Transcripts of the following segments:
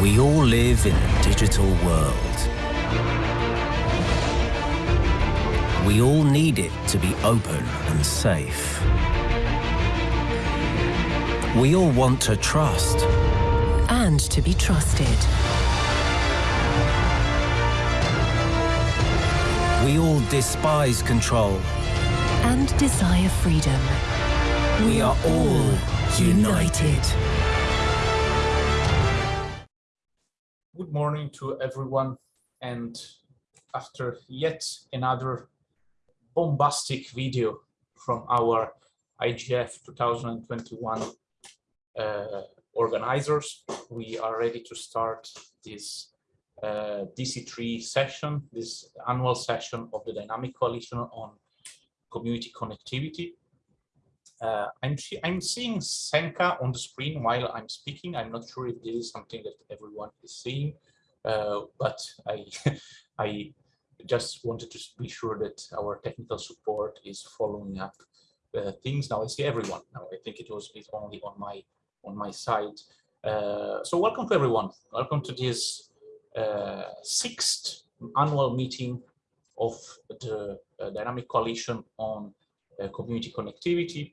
We all live in a digital world. We all need it to be open and safe. We all want to trust. And to be trusted. We all despise control. And desire freedom. We are all united. Good morning to everyone. And after yet another bombastic video from our IGF 2021 uh, organizers, we are ready to start this uh, DC3 session, this annual session of the Dynamic Coalition on Community Connectivity. Uh, I'm, I'm seeing Senka on the screen while I'm speaking. I'm not sure if this is something that everyone is seeing, but I, I just wanted to be sure that our technical support is following up uh, things. Now I see everyone. Now I think it was it's only on my on my side. Uh, so welcome to everyone. Welcome to this uh, sixth annual meeting of the uh, Dynamic Coalition on Community Connectivity.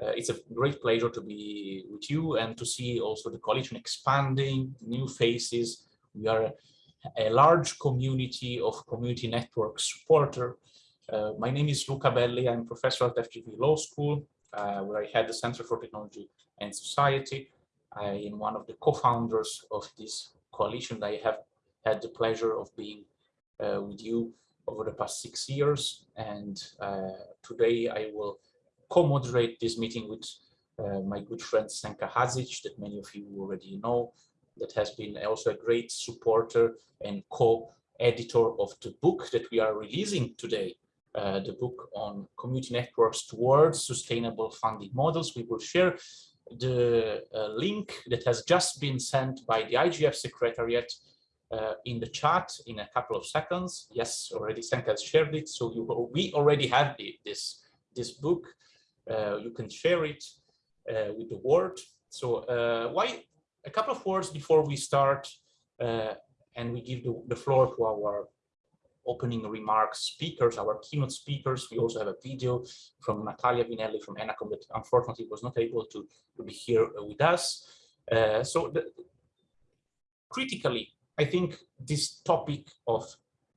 Uh, it's a great pleasure to be with you and to see also the coalition expanding, new faces. We are a, large community of community network supporter. Uh, my name is Luca Belli. I'm professor at FGV Law School, uh, where I head the Center for Technology and Society. I am one of the co-founders of this coalition. I have had the pleasure of being uh, with you over the past six years. And uh, today I will co-moderate this meeting with uh, my good friend Senka Hadzic, that many of you already know, that has been also a great supporter and co-editor of the book that we are releasing today, uh, the book on community networks towards sustainable funding models. We will share the uh, link that has just been sent by the IGF Secretariat uh, in the chat in a couple of seconds. Yes, already Senka has shared it, so you, we already have the, this, this book. Uh, you can share it uh, with the world. So uh, why a couple of words before we start and we give the, the floor to our opening remarks speakers, our keynote speakers. We also have a video from Natalia Vinelli from ENACOM that unfortunately was not able to, to be here with us. Uh, so the, critically, I think this topic of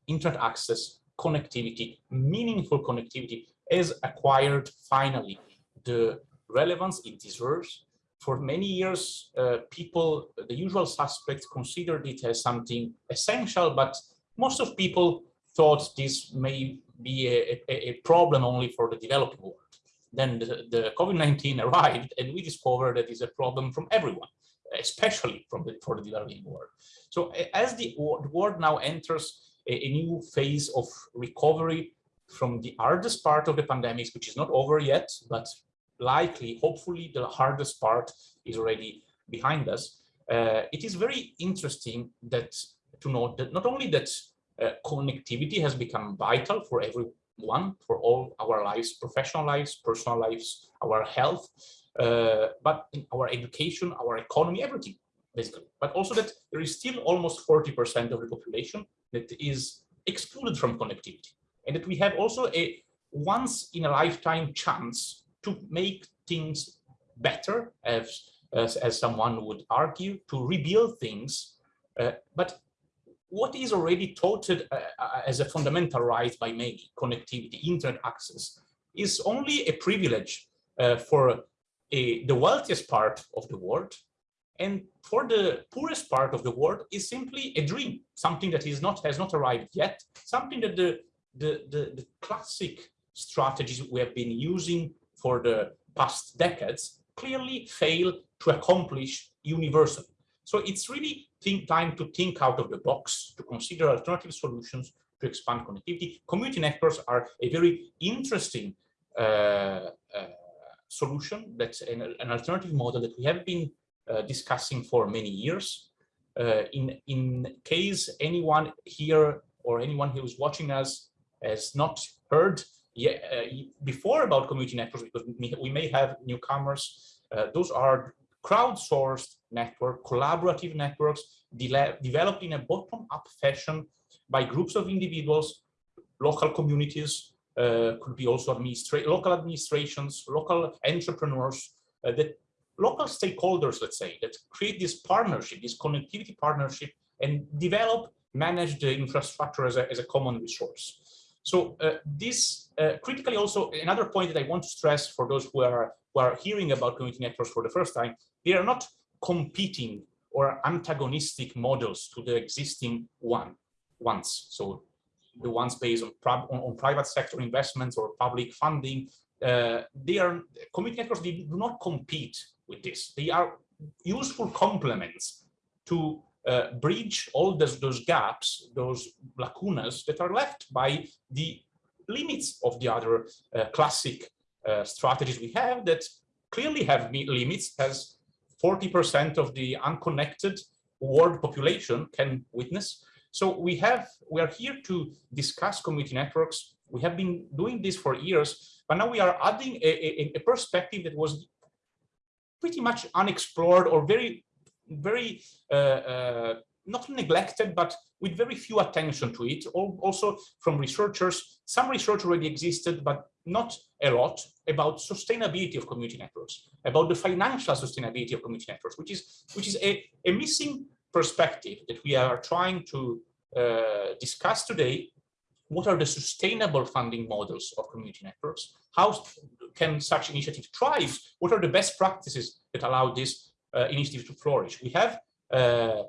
internet access, connectivity, meaningful connectivity has acquired finally the relevance it deserves. For many years, uh, people, the usual suspects considered it as something essential, but most of people thought this may be a, a, a problem only for the developing world. Then the, the COVID-19 arrived and we discovered that it's a problem from everyone, especially from the, for the developing world. So as the, world now enters a, a new phase of recovery from the hardest part of the pandemic, which is not over yet, but likely, hopefully, the hardest part is already behind us. Uh, it is very interesting that to note that not only that uh, connectivity has become vital for everyone, for all our lives, professional lives, personal lives, our health, uh, but in our education, our economy, everything, basically. But also that there is still almost 40% of the population that is excluded from connectivity and that we have also a once in a lifetime chance to make things better, as, as, as someone would argue, to rebuild things. Uh, but what is already touted uh, uh, as a fundamental right by many, connectivity, internet access, is only a privilege uh, for a, the wealthiest part of the world. And for the poorest part of the world is simply a dream, something that is not has not arrived yet, something that the the, the, the classic strategies we have been using for the past decades clearly fail to accomplish universal. So it's really think time to think out of the box, to consider alternative solutions to expand connectivity. Community networks are a very interesting uh, uh, solution. That's an, an, alternative model that we have been uh, discussing for many years. Uh, in, in case anyone here or anyone who is watching us has not heard yet, uh, before about community networks because we may have newcomers. Uh, those are crowdsourced network, collaborative networks de developed in a bottom-up fashion by groups of individuals, local communities, uh, could be also administra local administrations, local entrepreneurs, uh, that local stakeholders, let's say, that create this partnership, this connectivity partnership, and develop, manage the infrastructure as a, as a common resource. So uh, this uh, critically also another point that I want to stress for those who are who are hearing about community networks for the first time, they are not competing or antagonistic models to the existing one ones. So the ones based on, on, on private sector investments or public funding, uh, they are community networks they do not compete with this. They are useful complements to uh, bridge all those, those gaps, those lacunas that are left by the limits of the other uh, classic uh, strategies we have that clearly have limits as 40% of the unconnected world population can witness. So we have, we are here to discuss community networks. We have been doing this for years, but now we are adding a, a, a perspective that was pretty much unexplored or very very uh, uh, not neglected, but with very few attention to it. Also from researchers, some research already existed, but not a lot about sustainability of community networks, about the financial sustainability of community networks, which is which is a, a missing perspective that we are trying to uh, discuss today. What are the sustainable funding models of community networks? How can such initiative thrive? What are the best practices that allow this uh, initiative to flourish. We have uh,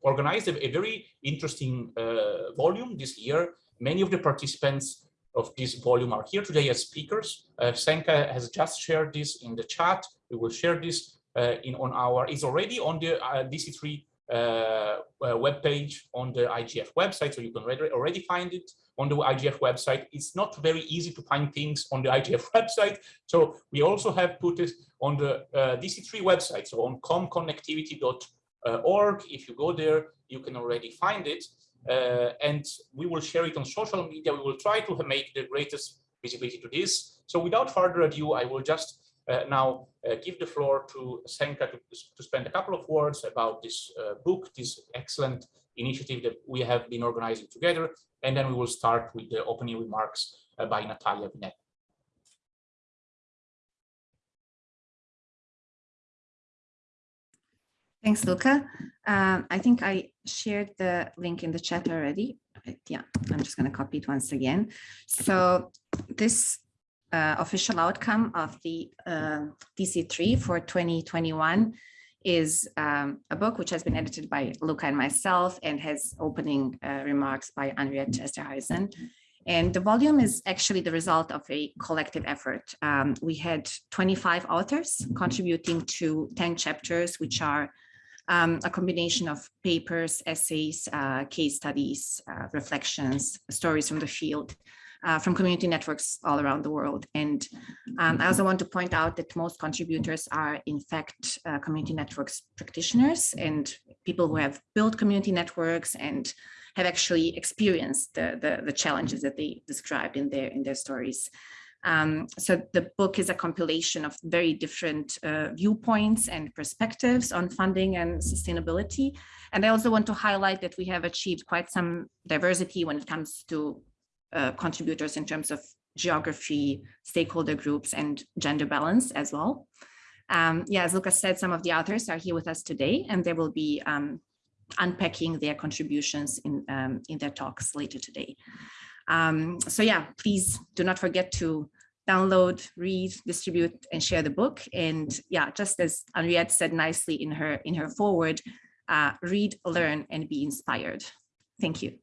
organized a, a, very interesting uh, volume this year. Many of the participants of this volume are here today as speakers. Uh, Senka has just shared this in the chat. We will share this uh, in on our, it's already on the uh, DC3 uh, web page on the IGF website, so you can already, find it on the IGF website. It's not very easy to find things on the IGF website. So we also have put it on the uh, DC3 website, so on comconnectivity.org. If you go there, you can already find it. Uh, and we will share it on social media. We will try to make the greatest visibility to this. So without further ado, I will just uh, now uh, give the floor to Senka to, to spend a couple of words about this uh, book, this excellent initiative that we have been organizing together, and then we will start with the opening remarks uh, by Natalia Vinelli. Thanks, Luca. Um, I think I shared the link in the chat already. Yeah, I'm just going to copy it once again. So this uh, official outcome of the uh, DC3 for 2021 is um, a book which has been edited by Luca and myself and has opening uh, remarks by Anriette Esterhuysen. And the volume is actually the result of a collective effort. Um, we had 25 authors contributing to 10 chapters, which are um, a combination of papers, essays, uh, case studies, uh, reflections, stories from the field, uh, from community networks all around the world. And um, I also want to point out that most contributors are in fact uh, community networks practitioners and people who have built community networks and have actually experienced the, the, the challenges that they described in their, in their stories. Um, so the book is a compilation of very different uh, viewpoints and perspectives on funding and sustainability. And I also want to highlight that we have achieved quite some diversity when it comes to uh, contributors in terms of geography, stakeholder groups, and gender balance as well. Um, yeah, as Lucas said, some of the authors are here with us today, and they will be um, unpacking their contributions in, um, in their talks later today. Um, so yeah, please do not forget to download, read, distribute, and share the book. And yeah, just as Anriette said nicely in her in her forward, uh, read, learn, and be inspired. Thank you.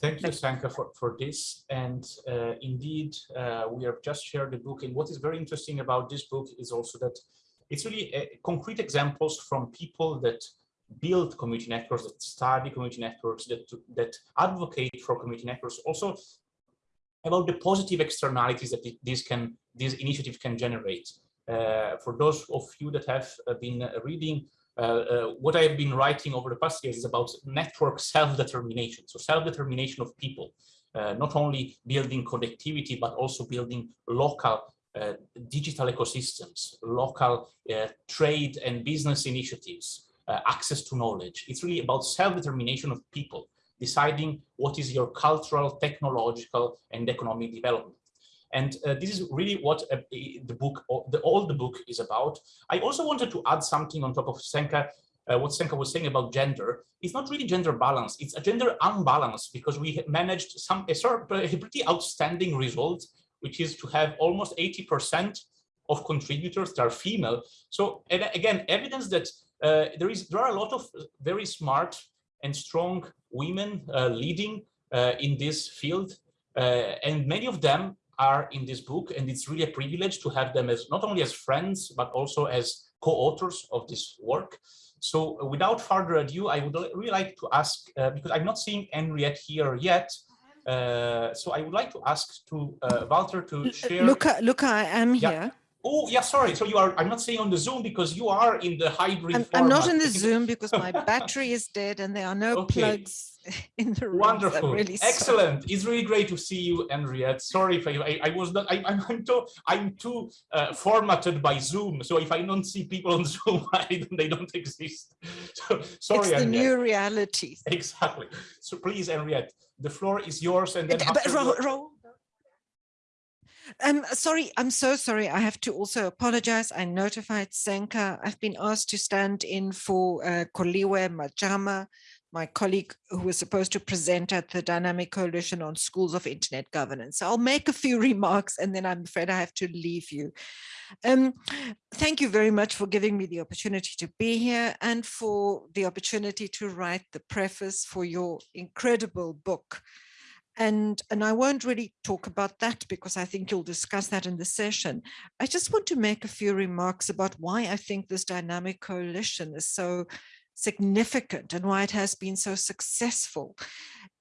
Thank you, Senka, for, for this. And uh, indeed, uh, we have just shared the book. And what is very interesting about this book is also that it's really uh, concrete examples from people that build community networks, that study community networks, that, that advocate for community networks, also about the positive externalities that this can, this initiative can generate. Uh, for those of you that have uh, been reading what I've been writing over the past years is about network self-determination, so self-determination of people, uh, not only building connectivity, but also building local uh, digital ecosystems, local uh, trade and business initiatives, uh, access to knowledge. It's really about self-determination of people, deciding what is your cultural, technological, and economic development. And uh, this is really what uh, the book, the, all the book is about. I also wanted to add something on top of Senka, uh, what Senka was saying about gender. It's not really gender balance, it's a gender unbalance because we managed some a, a pretty outstanding result which is to have almost 80% of contributors that are female. So again, evidence that uh, there is there are a lot of very smart and strong women uh, leading uh, in this field, uh, and many of them are in this book, and it's really a privilege to have them as not only as friends but also as co-authors of this work. So without further ado, I would really like to ask, uh, because I'm not seeing Anriette here yet, uh, so I would like to ask to uh, Walter to share. Luca, Luca, I am yeah. here. Oh, yeah, sorry. So you are, I'm not saying on the Zoom because you are in the hybrid I'm, I'm not in the Zoom because my battery is dead and there are no okay. plugs in the room. Wonderful. Really Excellent. Sorry. It's really great to see you, Anriette. Sorry if I, I, I was not, I, am too, I'm too uh, formatted by Zoom. So if I don't see people on Zoom, I, they don't exist. So sorry, It's the Anriette. new reality. Exactly. So please, Anriette, the floor is yours. And then but, Ro Ro um, sorry, I'm so sorry. I have to also apologize. I notified Senka. I've been asked to stand in for uh, Koliwe Majama, my colleague who was supposed to present at the Dynamic Coalition on Schools of Internet Governance. So I'll make a few remarks and then I'm afraid I have to leave you. Um, thank you very much for giving me the opportunity to be here and for the opportunity to write the preface for your incredible book. And, and I won't really talk about that because I think you'll discuss that in the session. I just want to make a few remarks about why I think this dynamic coalition is so significant and why it has been so successful.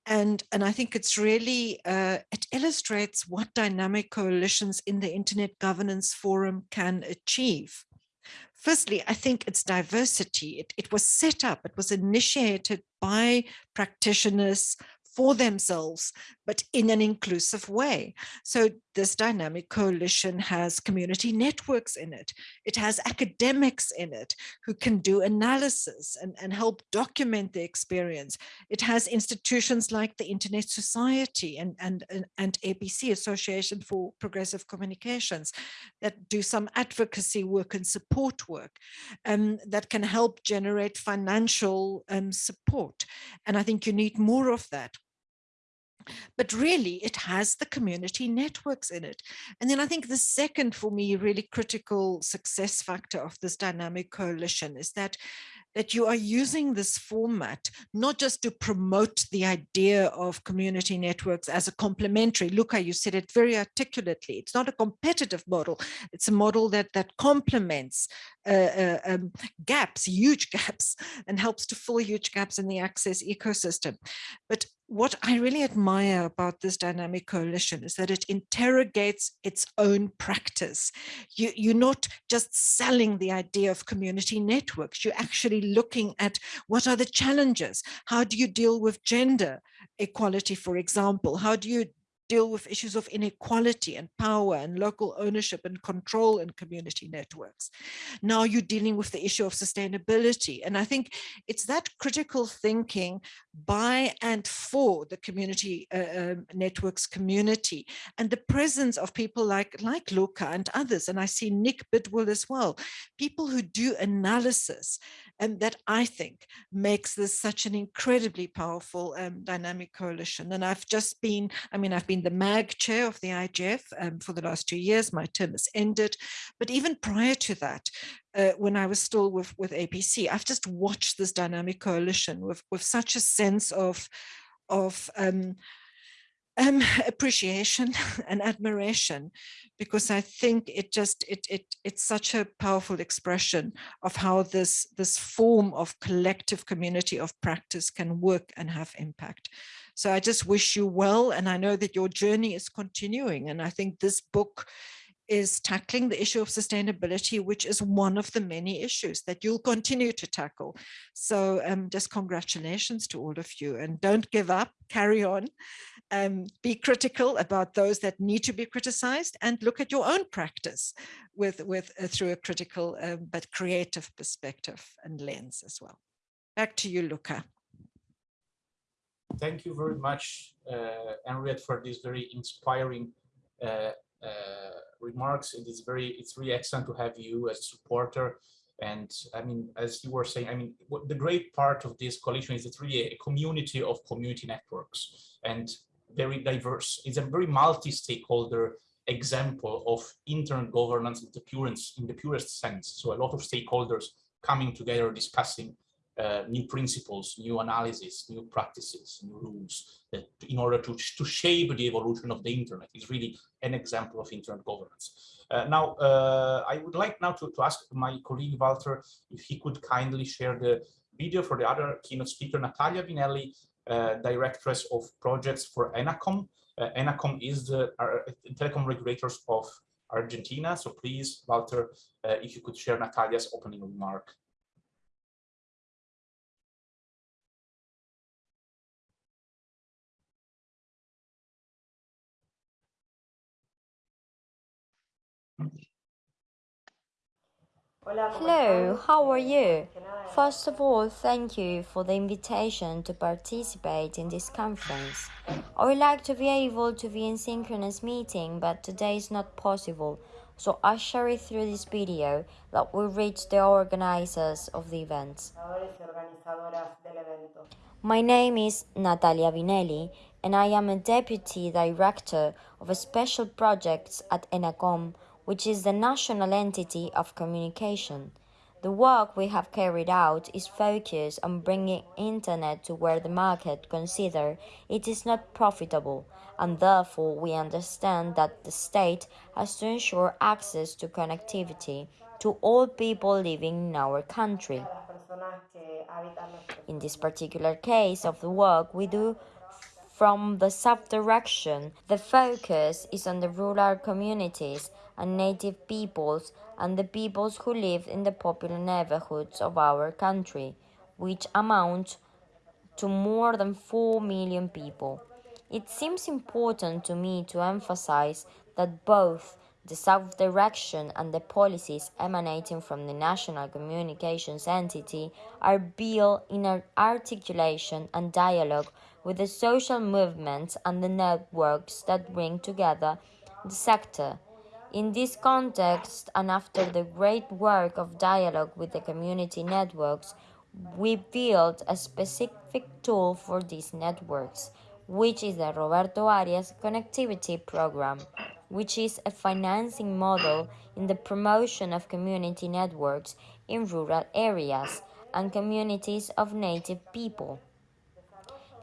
And, and I think it's really, uh, it illustrates what dynamic coalitions in the Internet Governance Forum can achieve. Firstly, I think it's diversity. It, it was set up, it was initiated by practitioners, for themselves, but in an inclusive way. So this dynamic coalition has community networks in it. It has academics in it who can do analysis and, and help document the experience. It has institutions like the Internet Society and, and, and, and APC, Association for Progressive Communications, that do some advocacy work and support work um, that can help generate financial um, support. And I think you need more of that but really it has the community networks in it. And then I think the second for me really critical success factor of this dynamic coalition is that that you are using this format not just to promote the idea of community networks as a complementary Luca you said it very articulately it's not a competitive model it's a model that that complements uh, uh, um, gaps huge gaps and helps to fill huge gaps in the access ecosystem but what I really admire about this dynamic coalition is that it interrogates its own practice. You, you're not just selling the idea of community networks, you're actually looking at what are the challenges? How do you deal with gender equality, for example? How do you deal with issues of inequality and power and local ownership and control in community networks. Now you're dealing with the issue of sustainability. And I think it's that critical thinking by and for the community uh, um, networks community and the presence of people like, like Luca and others. And I see Nick Bidwell as well, people who do analysis and that I think makes this such an incredibly powerful um, dynamic coalition. And I've just been, I mean, I've been the MAG chair of the IGF um, for the last two years, my term has ended, but even prior to that, uh, when I was still with, with APC, I've just watched this dynamic coalition with, with such a sense of, of um, um, appreciation and admiration because I think it just it it it's such a powerful expression of how this this form of collective community of practice can work and have impact. So I just wish you well and I know that your journey is continuing and I think this book is tackling the issue of sustainability, which is one of the many issues that you'll continue to tackle. So um, just congratulations to all of you and don't give up, carry on, um, be critical about those that need to be criticized and look at your own practice with, with uh, through a critical um, but creative perspective and lens as well. Back to you, Luca. Thank you very much, uh, Anriette, for this very inspiring uh, Uh, remarks. It is very, it's really excellent to have you as a supporter. And I mean, as you were saying, I mean, what the great part of this coalition is it's really a community of community networks and very diverse. It's a very multi-stakeholder example of internet governance in the purest, in the purest sense. So a lot of stakeholders coming together discussing uh, new principles, new analysis, new practices, new rules that in order to, to shape the evolution of the internet is really an example of internet governance. Uh, now, uh, I would like now to, to ask my colleague Walter if he could kindly share the video for the other keynote speaker, Natalia Vinelli, uh, Directress of Projects for ENACOM. Uh, ENACOM is the telecom regulators of Argentina. So please, Walter, if you could share Natalia's opening remark. Hello, how are you? First of all, thank you for the invitation to participate in this conference. I would like to be able to be in synchronous meeting, but today is not possible, so I share it through this video that will reach the organizers of the event. My name is Natalia Vinelli, and I am a Deputy Director of Special Projects at ENACOM, which is the national entity of communication. The work we have carried out is focused on bringing internet to where the market consider it is not profitable, and therefore we understand that the state has to ensure access to connectivity to all people living in our country. In this particular case of the work we do from the sub-direction, the focus is on the rural communities and native peoples and the peoples who live in the popular neighborhoods of our country, which amount to more than 4 million people. It seems important to me to emphasize that both the South direction and the policies emanating from the National Communications Entity are built in articulation and dialogue with the social movements and the networks that bring together the sector. In this context, and after the great work of dialogue with the community networks, we built a specific tool for these networks, which is the Roberto Arias Connectivity Program, which is a financing model in the promotion of community networks in rural areas and communities of native people.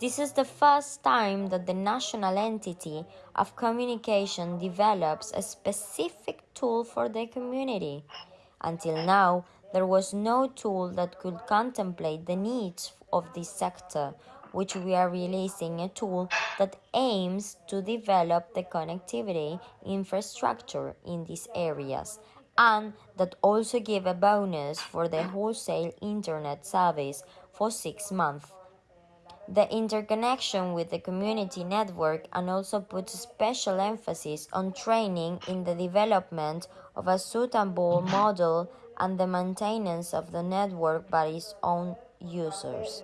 This is the first time that the national entity of communication develops a specific tool for the community. Until now, there was no tool that could contemplate the needs of this sector, which we are releasing a tool that aims to develop the connectivity infrastructure in these areas and that also give a bonus for the wholesale internet service for six months the interconnection with the community network and also puts special emphasis on training in the development of a suitable model and the maintenance of the network by its own users.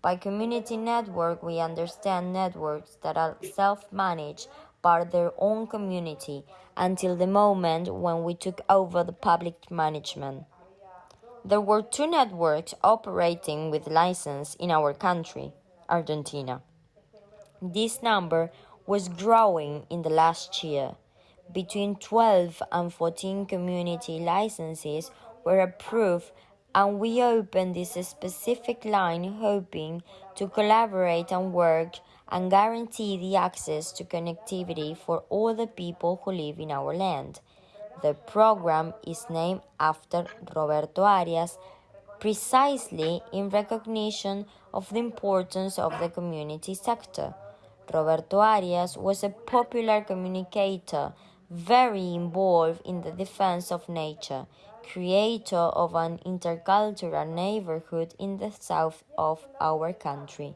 By community network, we understand networks that are self-managed by their own community until the moment when we took over the public management. There were two networks operating with license in our country, Argentina. This number was growing in the last year. Between 12 and 14 community licenses were approved and we opened this specific line hoping to collaborate and work and guarantee the access to connectivity for all the people who live in our land. The program is named after Roberto Arias, precisely in recognition of the importance of the community sector. Roberto Arias was a popular communicator, very involved in the defense of nature, creator of an intercultural neighborhood in the south of our country.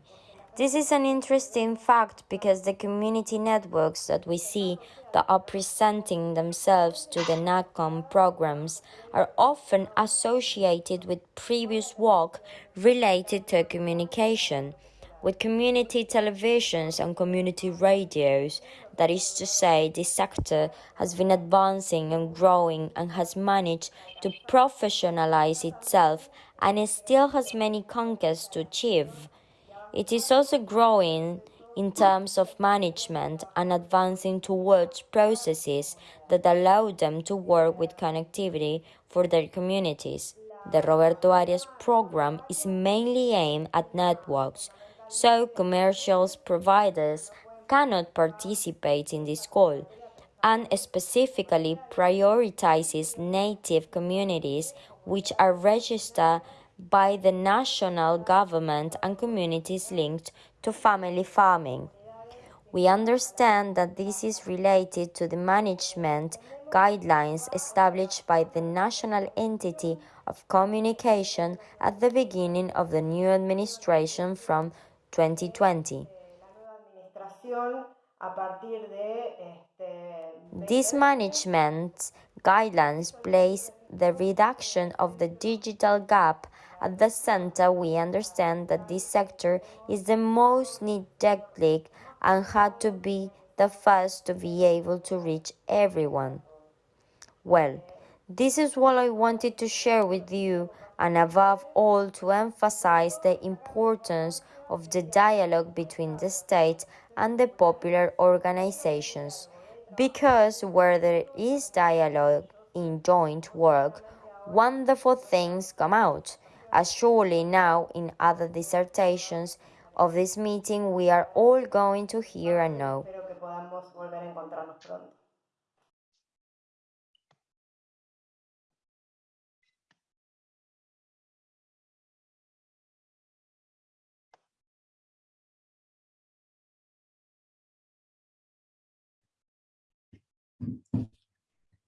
This is an interesting fact because the community networks that we see that are presenting themselves to the ENACOM programs are often associated with previous work related to communication, with community televisions and community radios. That is to say, this sector has been advancing and growing and has managed to professionalize itself and it still has many conquests to achieve. It is also growing in terms of management and advancing towards processes that allow them to work with connectivity for their communities. The Roberto Arias program is mainly aimed at networks, so commercial providers cannot participate in this call and specifically prioritizes native communities which are registered by the national government and communities linked to family farming. We understand that this is related to the management guidelines established by the national entity of communication at the beginning of the new administration from 2020. These management guidelines place the reduction of the digital gap at the center, we understand that this sector is the most neglected and had to be the first to be able to reach everyone. Well, this is what I wanted to share with you, and above all, to emphasize the importance of the dialogue between the state and the popular organizations. Because where there is dialogue in joint work, wonderful things come out as surely now in other dissertations of this meeting we are all going to hear and know.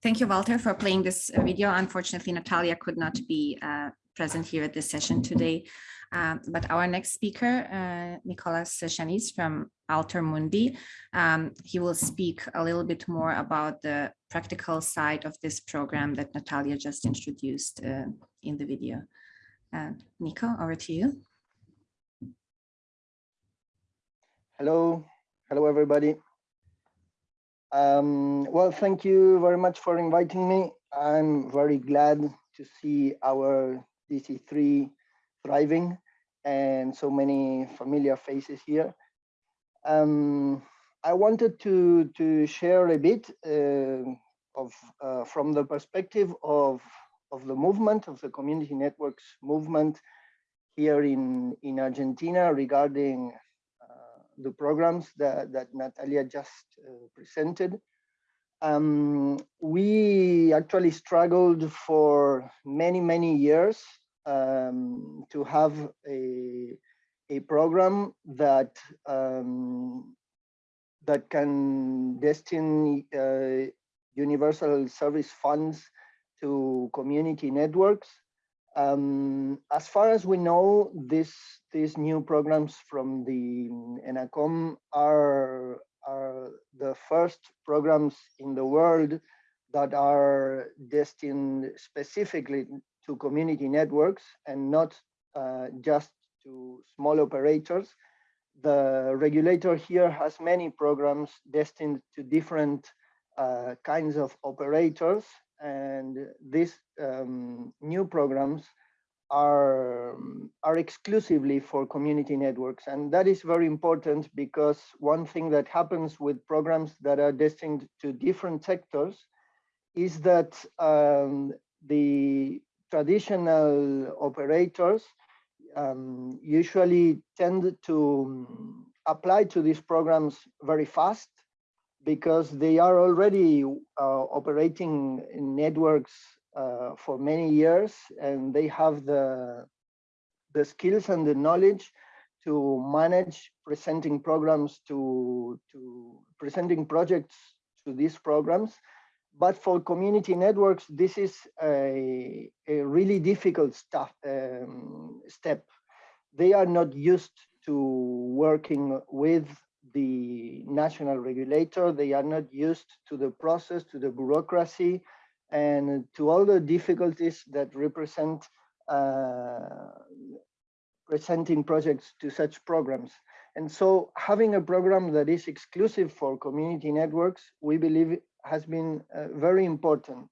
Thank you, Walter, for playing this video. Unfortunately, Natalia could not be uh, present here at this session today. Um, but our next speaker, uh, Nicolas Echaniz from Alter Mundi, um, he will speak a little bit more about the practical side of this program that Natalia just introduced uh, in the video. Uh, Nico, over to you. Hello, hello everybody. Um, well, thank you very much for inviting me. I'm very glad to see our DC3 thriving and so many familiar faces here. Um, I wanted to, to share a bit uh, of uh, from the perspective of, of the movement, of the community networks movement here in, in Argentina regarding the programs that, that Natalia just uh, presented. Um, we actually struggled for many, many years um, to have a, a program that um, that can destine uh, universal service funds to community networks. Um, as far as we know, this, these new programs from the ENACOM are are the first programs in the world that are destined specifically to community networks and not uh, just to small operators. The regulator here has many programs destined to different uh, kinds of operators and these um, new programs are, are exclusively for community networks. And that is very important because one thing that happens with programs that are destined to different sectors is that um, the traditional operators um, usually tend to apply to these programs very fast because they are already uh, operating in networks uh, for many years and they have the the skills and the knowledge to manage presenting programs to, to presenting projects to these programs. But for community networks, this is a, a really difficult stuff, um, step. They are not used to working with the national regulator. They are not used to the process, to the bureaucracy, and to all the difficulties that represent uh, presenting projects to such programs. And so having a program that is exclusive for community networks, we believe has been uh, very important.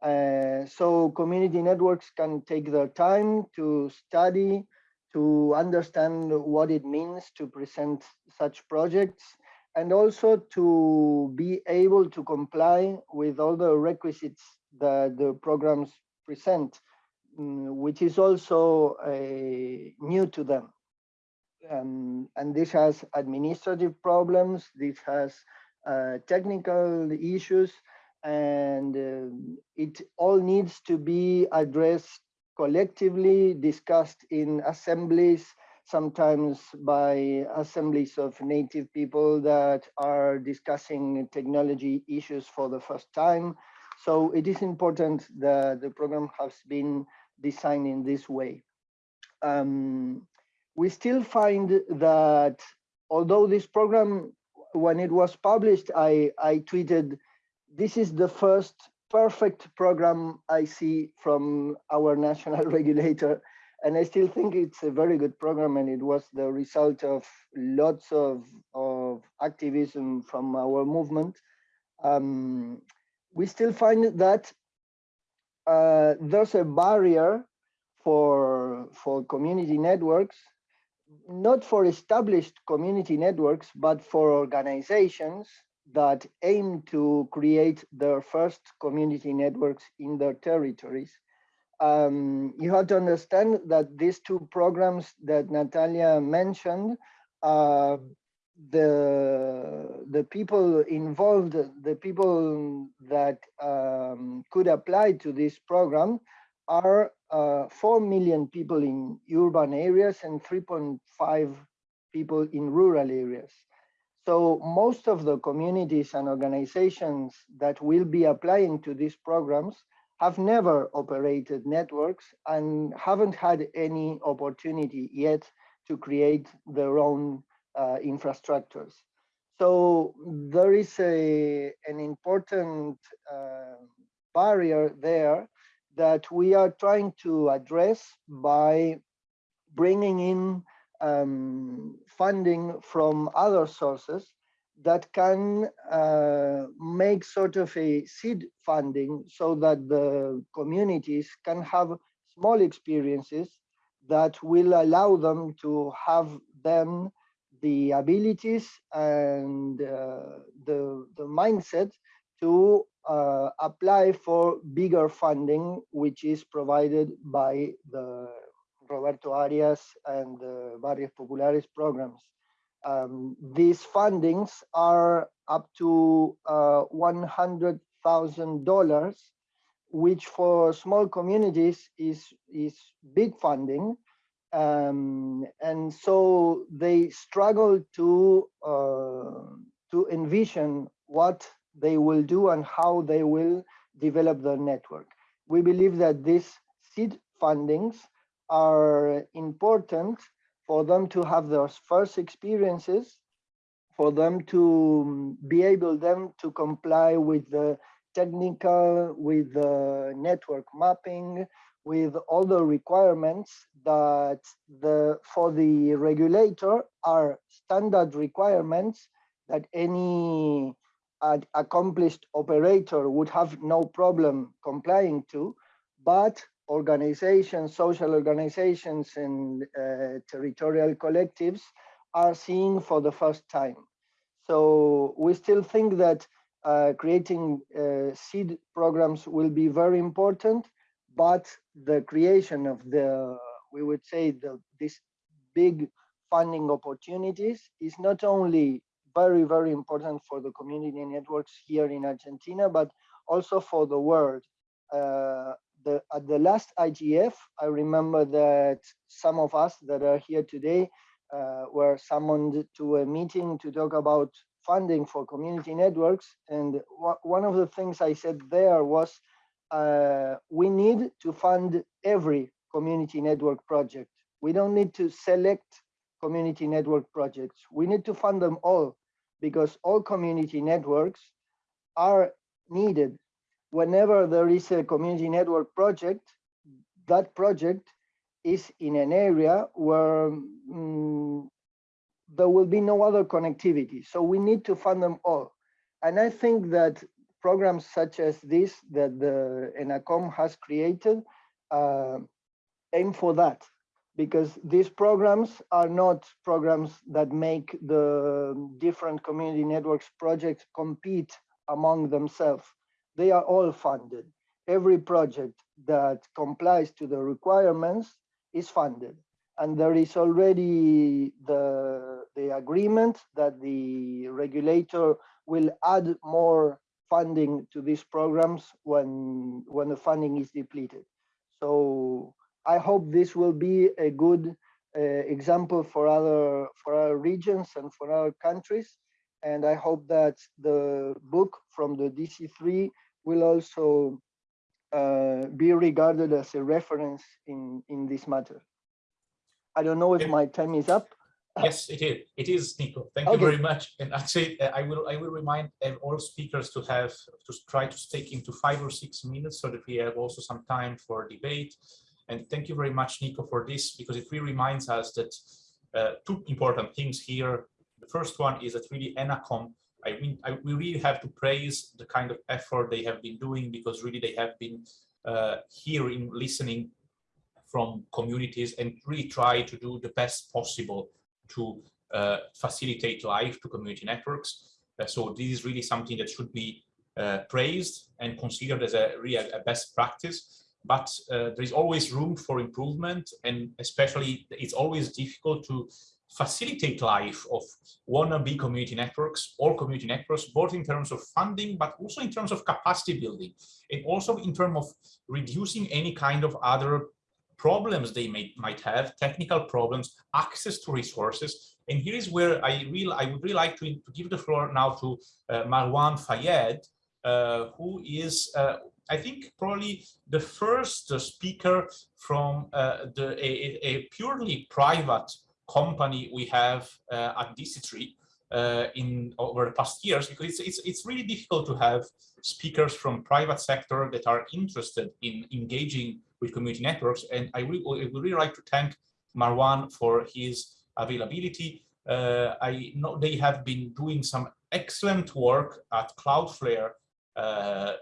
Uh, so community networks can take their time to study, to understand what it means to present such projects, and also to be able to comply with all the requisites that the programs present, mm, which is also uh, new to them. Um, and this has administrative problems, this has uh, technical issues, and uh, it all needs to be addressed collectively, discussed in assemblies, sometimes by assemblies of native people that are discussing technology issues for the first time. So it is important that the program has been designed in this way. Um, we still find that although this program, when it was published, I, I tweeted, this is the first perfect program I see from our national regulator. And I still think it's a very good program and it was the result of lots of, of activism from our movement. Um, we still find that uh, there's a barrier for, for community networks not for established community networks, but for organizations that aim to create their first community networks in their territories. Um, you have to understand that these two programs that Natalia mentioned, uh, the, the people involved, the people that um, could apply to this program are uh, 4 million people in urban areas and 3.5 people in rural areas. So most of the communities and organizations that will be applying to these programs have never operated networks and haven't had any opportunity yet to create their own uh, infrastructures. So there is a, an important uh, barrier there that we are trying to address by bringing in um, funding from other sources that can uh, make sort of a seed funding so that the communities can have small experiences that will allow them to have then the abilities and uh, the, the mindset to uh, apply for bigger funding, which is provided by the Roberto Arias and the Barrios Populares programs. Um, these fundings are up to uh, $100,000, which for small communities is, is big funding. Um, and so they struggle to, uh, to envision what they will do and how they will develop their network. We believe that these seed fundings are important for them to have their first experiences, for them to um, be able then to comply with the technical, with the network mapping, with all the requirements that the for the regulator are standard requirements that any uh, accomplished operator would have no problem complying to, but organizations, social organizations and uh, territorial collectives are seeing for the first time. So we still think that uh, creating uh, seed programs will be very important, but the creation of the, we would say, the, this big funding opportunities is not only very, very important for the community networks here in Argentina, but also for the world. Uh, the, at the last IGF, I remember that some of us that are here today uh, were summoned to a meeting to talk about funding for community networks. And one of the things I said there was uh, we need to fund every community network project. We don't need to select community network projects. We need to fund them all because all community networks are needed. Whenever there is a community network project, that project is in an area where um, there will be no other connectivity. So we need to fund them all. And I think that programs such as this that the ENACOM has created uh, aim for that because these programs are not programs that make the different community networks projects compete among themselves. They are all funded. Every project that complies to the requirements is funded. And there is already the, the agreement that the regulator will add more funding to these programs when, when the funding is depleted. So I hope this will be a good uh, example for other for our regions and for our countries. And I hope that the book from the DC3 will also uh, be regarded as a reference in, in this matter. I don't know if my time is up. Yes, it is. It is, Nico. Thank okay. you very much. And actually, uh, I will I will remind all speakers to have to try to stick into five or six minutes so that we have also some time for debate. And thank you very much, Nico, for this, because it really reminds us that uh, two important things here. The first one is that really ENACOM, I mean, I, we really have to praise the kind of effort they have been doing because really they have been uh, hearing, listening from communities and really try to do the best possible to uh, facilitate life to community networks. Uh, so this is really something that should be uh, praised and considered as a really a best practice but uh, there is always room for improvement and especially it's always difficult to facilitate life of wannabe community networks or community networks, both in terms of funding, but also in terms of capacity building, and also in terms of reducing any kind of other problems they may, might have, technical problems, access to resources. And here is where I, really, I would really like to, to give the floor now to uh, Marwan Fayed, uh, who is uh, I think probably the first speaker from uh, the a, a, purely private company we have uh, at DC3 uh, in over the past years because it's, it's it's really difficult to have speakers from private sector that are interested in engaging with community networks and I, would really like to thank Marwan for his availability. Uh, I know they have been doing some excellent work at Cloudflare uh,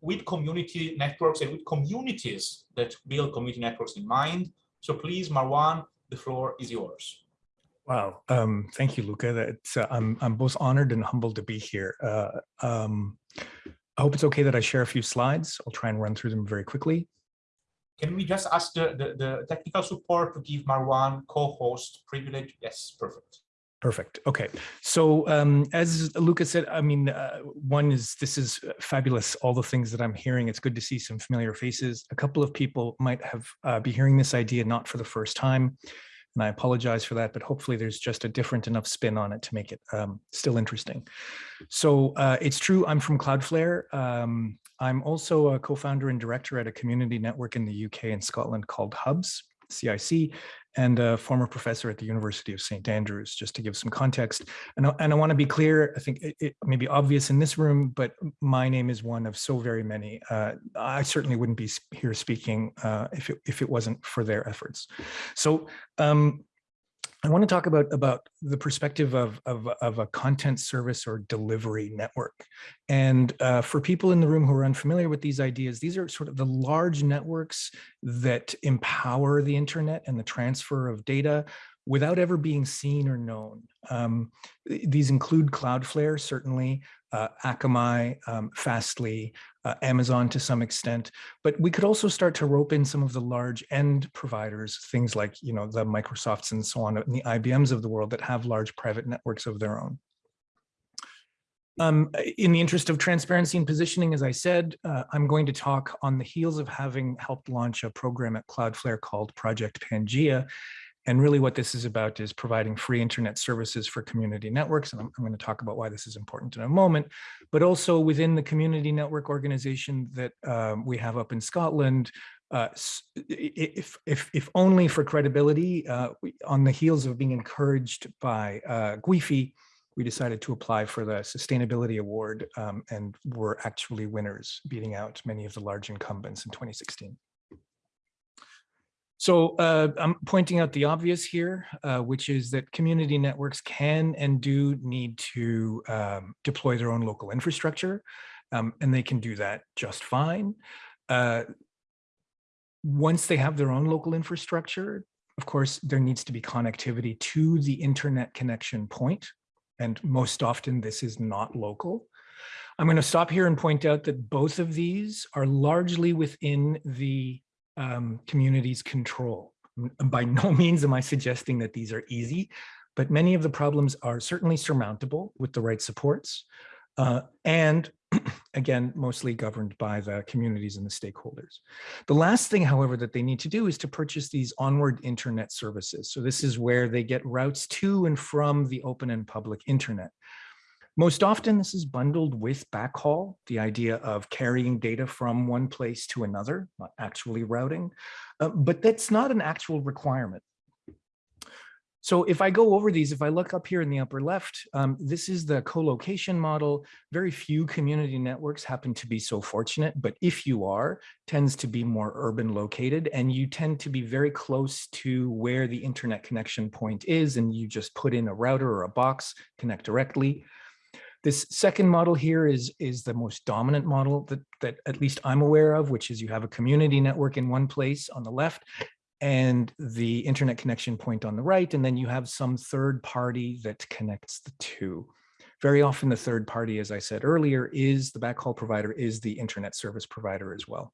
with community networks and with communities that build community networks in mind. So please, Marwan, the floor is yours. Wow, um, thank you, Luca. That's, uh, I'm, I'm both honored and humbled to be here. Uh, um, I hope it's okay that I share a few slides. I'll try and run through them very quickly. Can we just ask the, the, the technical support to give Marwan co-host privilege? Yes, perfect. Perfect. Okay. So um, as Lucas said, I mean, uh, one is this is fabulous. All the things that I'm hearing, it's good to see some familiar faces. A couple of people might have uh, be hearing this idea not for the first time, and I apologize for that. But hopefully, there's just a different enough spin on it to make it um, still interesting. So uh, it's true. I'm from Cloudflare. Um, I'm also a co-founder and director at a community network in the UK and Scotland called Hubs. CIC, and a former professor at the University of St. Andrews, just to give some context. And I, and I want to be clear, I think it, it, may be obvious in this room, but my name is one of so very many. Uh, I certainly wouldn't be here speaking uh, if, it, if it wasn't for their efforts. So um, I want to talk about, about the perspective of, of, of a content service or delivery network. And uh, for people in the room who are unfamiliar with these ideas, these are sort of the large networks that empower the internet and the transfer of data without ever being seen or known. Um, these include Cloudflare, certainly, uh, Akamai, um, Fastly, uh, Amazon to some extent, but we could also start to rope in some of the large end providers, things like, you know, the Microsofts and so on, and the IBMs of the world that have large private networks of their own. Um, in the interest of transparency and positioning, as I said, uh, I'm going to talk on the heels of having helped launch a program at Cloudflare called Project Pangea, and really what this is about is providing free internet services for community networks. And I'm, I'm going to talk about why this is important in a moment, but also within the community network organization that um, we have up in Scotland, uh, if, if, if only for credibility, uh, we, on the heels of being encouraged by uh, Guifi, we decided to apply for the Sustainability Award um, and were actually winners, beating out many of the large incumbents in 2016. So uh, I'm pointing out the obvious here, uh, which is that community networks can and do need to um, deploy their own local infrastructure, um, and they can do that just fine. Uh, once they have their own local infrastructure, of course, there needs to be connectivity to the internet connection point, and most often this is not local. I'm going to stop here and point out that both of these are largely within the um, community's control. By no means am I suggesting that these are easy, but many of the problems are certainly surmountable with the right supports. Uh, and again, mostly governed by the communities and the stakeholders. The last thing, however, that they need to do is to purchase these onward internet services. So this is where they get routes to and from the open and public internet. Most often this is bundled with backhaul, the idea of carrying data from one place to another, not actually routing, uh, but that's not an actual requirement. So if I go over these, if I look up here in the upper left, um, this is the co-location model. Very few community networks happen to be so fortunate, but if you are, tends to be more urban located and you tend to be very close to where the internet connection point is and you just put in a router or a box, connect directly. This second model here is, is the most dominant model that, that at least I'm aware of, which is you have a community network in one place on the left and the internet connection point on the right, and then you have some third party that connects the two. Very often the third party, as I said earlier, is the backhaul provider, is the internet service provider as well.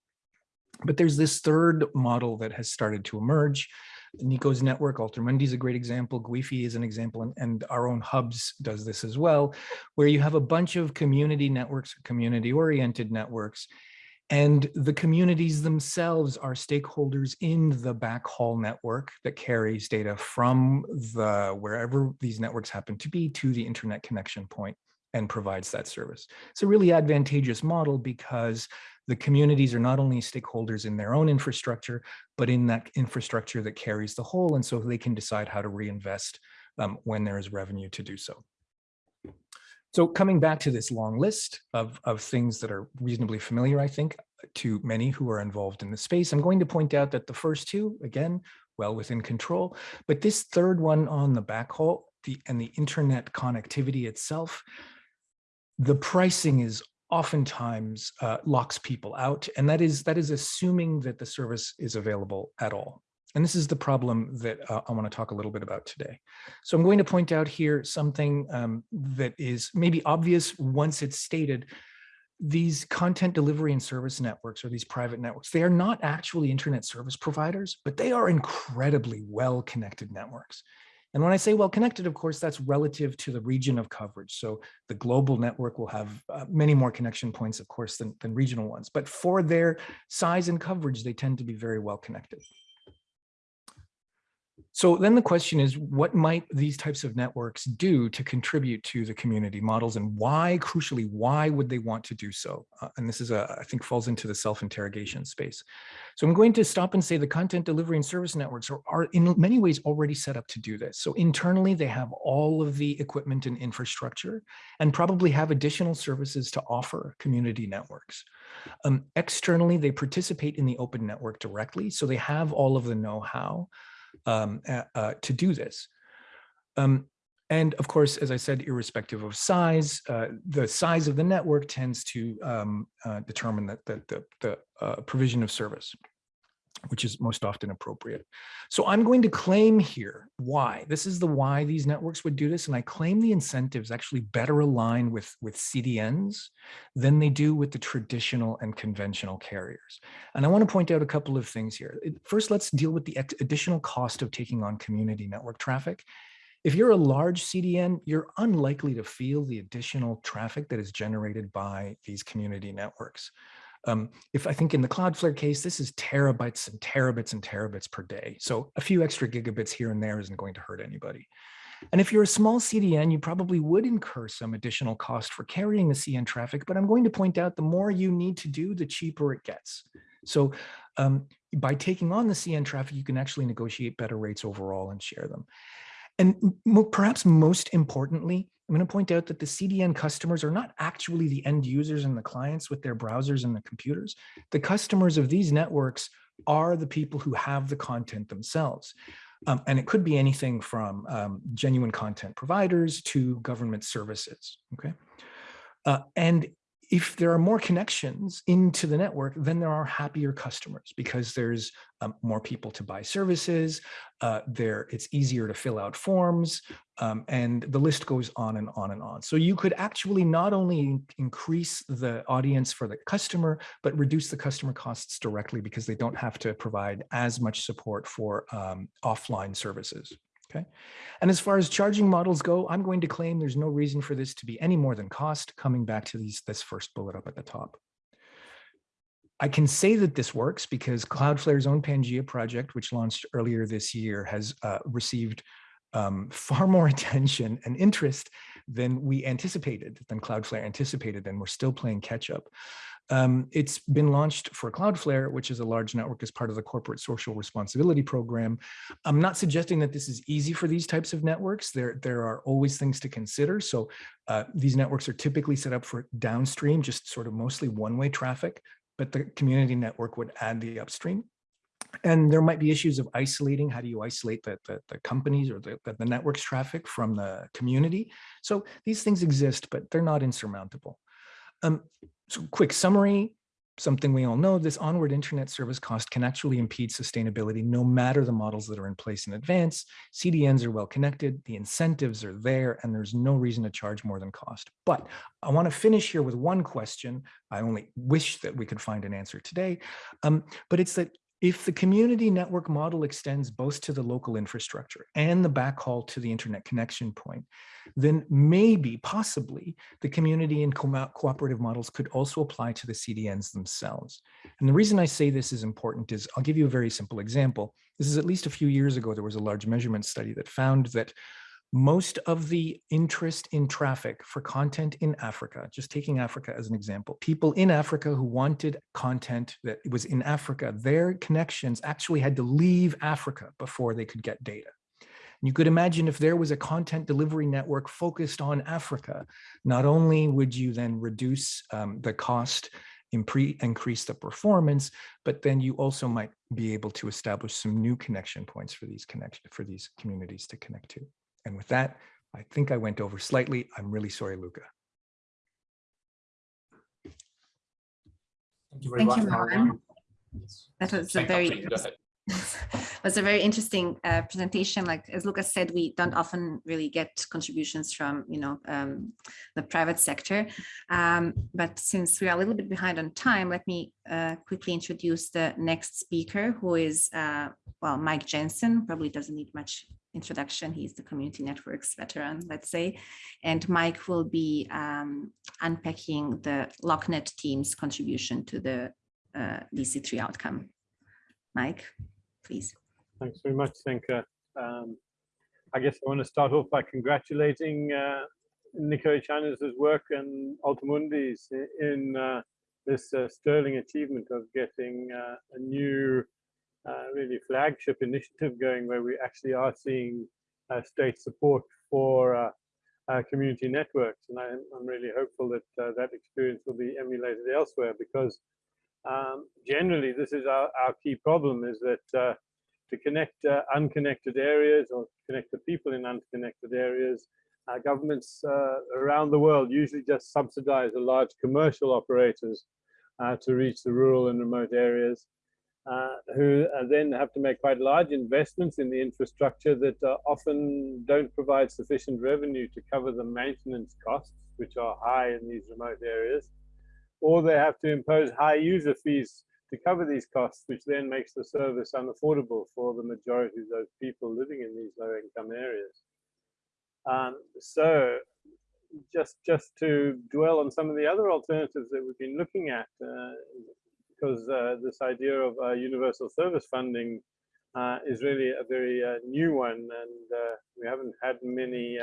But there's this third model that has started to emerge, Nico's network, Altermundi is a great example, Guifi is an example, and, and, our own hubs does this as well, where you have a bunch of community networks, community-oriented networks, and the communities themselves are stakeholders in the backhaul network that carries data from the wherever these networks happen to be to the internet connection point and provides that service. It's a really advantageous model because the communities are not only stakeholders in their own infrastructure, but in that infrastructure that carries the whole. And so they can decide how to reinvest um, when there is revenue to do so. So coming back to this long list of, of things that are reasonably familiar, I think, to many who are involved in the space, I'm going to point out that the first two, again, well within control, but this third one on the backhaul the, and the internet connectivity itself, the pricing is oftentimes uh, locks people out. And that is, that is assuming that the service is available at all. And this is the problem that uh, I want to talk a little bit about today. So I'm going to point out here something um, that is maybe obvious once it's stated. These content delivery and service networks or these private networks, they are not actually internet service providers, but they are incredibly well connected networks. And when I say well connected, of course, that's relative to the region of coverage. So the global network will have uh, many more connection points, of course, than, than regional ones. But for their size and coverage, they tend to be very well connected. So then the question is, what might these types of networks do to contribute to the community models and why, crucially, why would they want to do so? Uh, and this is, a, I think, falls into the self-interrogation space. So I'm going to stop and say the content delivery and service networks are, are in many ways already set up to do this. So internally, they have all of the equipment and infrastructure and probably have additional services to offer community networks. Um, externally, they participate in the open network directly. So they have all of the know-how um, uh, to do this. Um, and of course, as I said, irrespective of size, uh, the size of the network tends to um, uh, determine that the, the, the uh, provision of service which is most often appropriate. So I'm going to claim here why. This is the why these networks would do this. And I claim the incentives actually better align with, with CDNs than they do with the traditional and conventional carriers. And I want to point out a couple of things here. First, let's deal with the additional cost of taking on community network traffic. If you're a large CDN, you're unlikely to feel the additional traffic that is generated by these community networks. Um, if I think in the Cloudflare case, this is terabytes and terabits and terabits per day. So a few extra gigabits here and there isn't going to hurt anybody. And if you're a small CDN, you probably would incur some additional cost for carrying the CN traffic, but I'm going to point out the more you need to do, the cheaper it gets. So um, by taking on the CN traffic, you can actually negotiate better rates overall and share them. And perhaps most importantly, I'm going to point out that the CDN customers are not actually the end users and the clients with their browsers and the computers. The customers of these networks are the people who have the content themselves. Um, and it could be anything from um, genuine content providers to government services, okay? Uh, and if there are more connections into the network, then there are happier customers because there's um, more people to buy services, uh, there it's easier to fill out forms, um, and the list goes on and on and on. So you could actually not only increase the audience for the customer, but reduce the customer costs directly because they don't have to provide as much support for um, offline services. Okay. And as far as charging models go, I'm going to claim there's no reason for this to be any more than cost, coming back to these this first bullet up at the top. I can say that this works because Cloudflare's own Pangea project, which launched earlier this year, has uh, received um, far more attention and interest than we anticipated, than Cloudflare anticipated, and we're still playing catch up. Um, it's been launched for Cloudflare, which is a large network as part of the corporate social responsibility program. I'm not suggesting that this is easy for these types of networks. There, there are always things to consider. So uh, these networks are typically set up for downstream, just sort of mostly one-way traffic, but the community network would add the upstream. And there might be issues of isolating. How do you isolate the, the, the companies or the, the network's traffic from the community? So these things exist, but they're not insurmountable. Um, so quick summary, something we all know, this onward internet service cost can actually impede sustainability no matter the models that are in place in advance. CDNs are well connected, the incentives are there, and there's no reason to charge more than cost. But I want to finish here with one question. I only wish that we could find an answer today, um, but it's that if the community network model extends both to the local infrastructure and the backhaul to the internet connection point, then maybe, possibly, the community and co cooperative models could also apply to the CDNs themselves. And the reason I say this is important is I'll give you a very simple example. This is at least a few years ago, there was a large measurement study that found that most of the interest in traffic for content in Africa, just taking Africa as an example, people in Africa who wanted content that was in Africa, their connections actually had to leave Africa before they could get data. You could imagine if there was a content delivery network focused on Africa, not only would you then reduce um, the cost, increase the performance, but then you also might be able to establish some new connection points for these connection for these communities to connect to. And with that, I think I went over slightly. I'm really sorry, Luca. Thank you very Thank much. You, that was a very was a very interesting uh, presentation. Like as Lucas said, we don't often really get contributions from you know um, the private sector. Um, but since we are a little bit behind on time, let me uh, quickly introduce the next speaker, who is uh, well Mike Jensen. Probably doesn't need much introduction. He's the community networks veteran, let's say. And Mike will be um, unpacking the LocNet team's contribution to the uh, DC3 outcome. Mike, please. Thanks very much, Senka. Um, I guess I want to start off by congratulating uh, Nico Echaniz' work and AlterMundi's in uh, this uh, sterling achievement of getting uh, a new really flagship initiative going where we actually are seeing uh, state support for uh, uh community networks. And I, am really hopeful that uh, that experience will be emulated elsewhere because um, generally this is our, our key problem is that uh, to connect unconnected areas or connect the people in unconnected areas, governments around the world usually just subsidize the large commercial operators to reach the rural and remote areas. Uh, who uh, then have to make quite large investments in the infrastructure that uh, often don't provide sufficient revenue to cover the maintenance costs, which are high in these remote areas, or they have to impose high user fees to cover these costs, which then makes the service unaffordable for the majority of those people living in these low income areas. Um, so just just to dwell on some of the other alternatives that we've been looking at, uh, because uh, this idea of uh, universal service funding uh, is really a very uh, new one, and uh, we haven't had many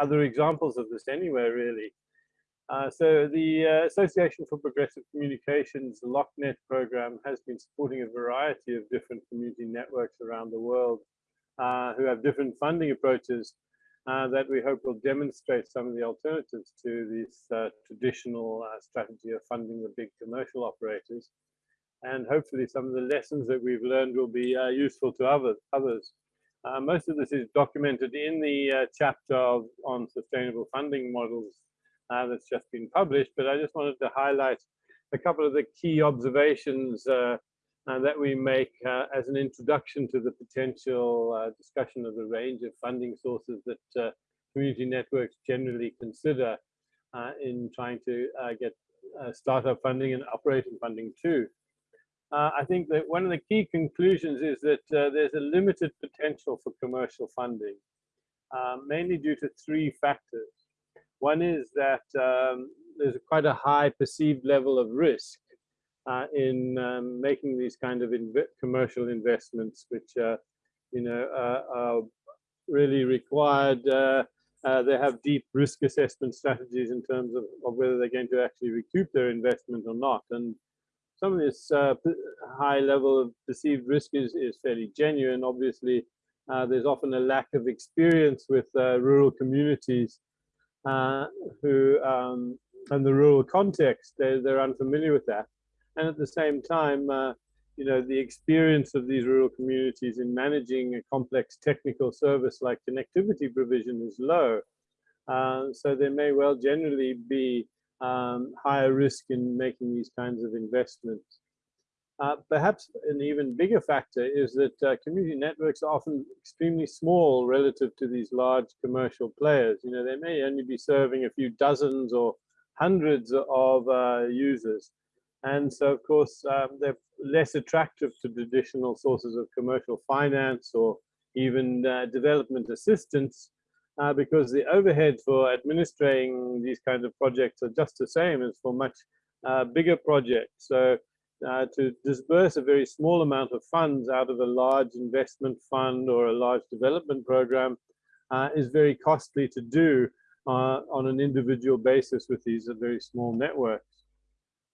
other examples of this anywhere really. so the Association for Progressive Communications LocNet program has been supporting a variety of different community networks around the world who have different funding approaches uh, that we hope will demonstrate some of the alternatives to this uh, traditional uh, strategy of funding the big commercial operators. And hopefully some of the lessons that we've learned will be uh, useful to other, others. Uh, most of this is documented in the uh, chapter of, on sustainable funding models that's just been published, but I just wanted to highlight a couple of the key observations that we make uh, as an introduction to the potential uh, discussion of the range of funding sources that uh, community networks generally consider uh, in trying to uh, get startup funding and operating funding too. I think that one of the key conclusions is that there's a limited potential for commercial funding, mainly due to three factors. One is that um, there's quite a high perceived level of risk uh, in um, making these kind of inv commercial investments, which uh, you know uh, are really required. Uh, uh, they have deep risk assessment strategies in terms of, of, whether they're going to actually recoup their investment or not. And some of this uh, high level of perceived risk is, is fairly genuine. Obviously, there's often a lack of experience with rural communities who um, and the rural context, they're, they're unfamiliar with that and at the same time, uh, you know, the experience of these rural communities in managing a complex technical service like connectivity provision is low. Uh, so there may well generally be um, higher risk in making these kinds of investments. Uh, perhaps an even bigger factor is that uh, community networks are often extremely small relative to these large commercial players. You know, they may only be serving a few dozens or hundreds of uh, users. And so, of course, um, they're less attractive to traditional sources of commercial finance or even uh, development assistance uh, because the overhead for administering these kinds of projects are just the same as for much uh, bigger projects. So uh, to disburse a very small amount of funds out of a large investment fund or a large development program uh, is very costly to do uh, on an individual basis with these very small networks.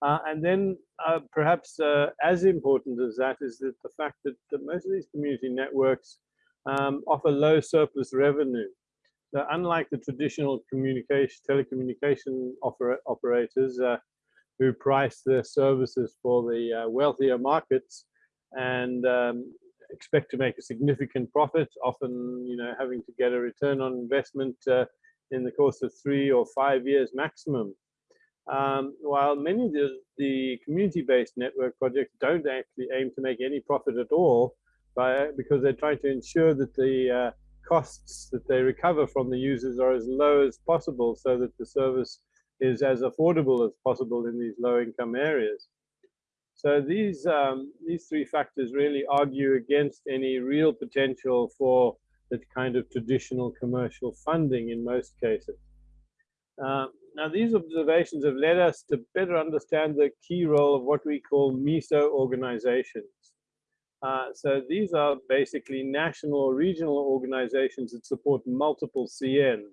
Uh, and then uh, perhaps uh, as important as that is that the fact that, that most of these community networks um, offer low surplus revenue. So unlike the traditional communication, telecommunication oper operators uh, who price their services for the uh, wealthier markets and um, expect to make a significant profit, often you know having to get a return on investment uh, in the course of three or five years maximum. Um, while many of the, the community-based network projects don't actually aim to make any profit at all, by, because they're trying to ensure that the uh, costs that they recover from the users are as low as possible so that the service is as affordable as possible in these low-income areas. So these, um, these three factors really argue against any real potential for that kind of traditional commercial funding in most cases. Uh, now, these observations have led us to better understand the key role of what we call MESO organizations. Uh, so these are basically national or regional organizations that support multiple CNs.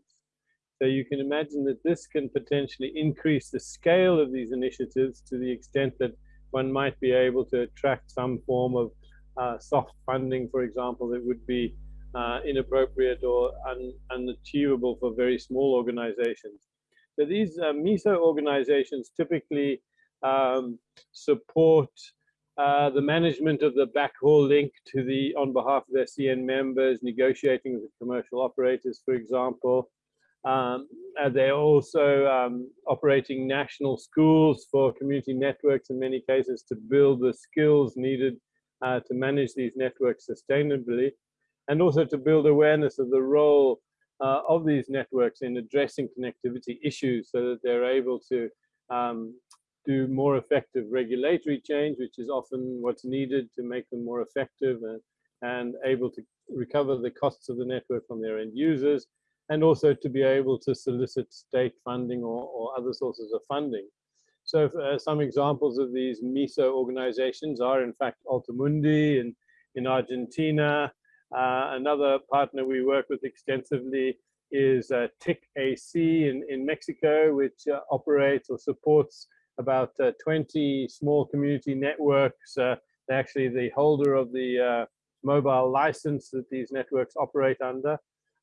So you can imagine that this can potentially increase the scale of these initiatives to the extent that one might be able to attract some form of uh, soft funding, for example, that would be uh, inappropriate or un unachievable for very small organizations. So these uh, MESO organizations typically um, support uh, the management of the backhaul link to the on behalf of their CN members, negotiating with commercial operators, for example. Um, they're also um, operating national schools for community networks in many cases to build the skills needed uh, to manage these networks sustainably and also to build awareness of the role uh, of these networks in addressing connectivity issues so that they're able to um, do more effective regulatory change, which is often what's needed to make them more effective and, and able to recover the costs of the network from their end users, and also to be able to solicit state funding or, or other sources of funding. So uh, some examples of these MISO organizations are in fact AlterMundi in, in Argentina. Uh, another partner we work with extensively is uh, TIC-AC in, in Mexico, which uh, operates or supports about uh, 20 small community networks. Uh, they're actually the holder of the uh, mobile license that these networks operate under,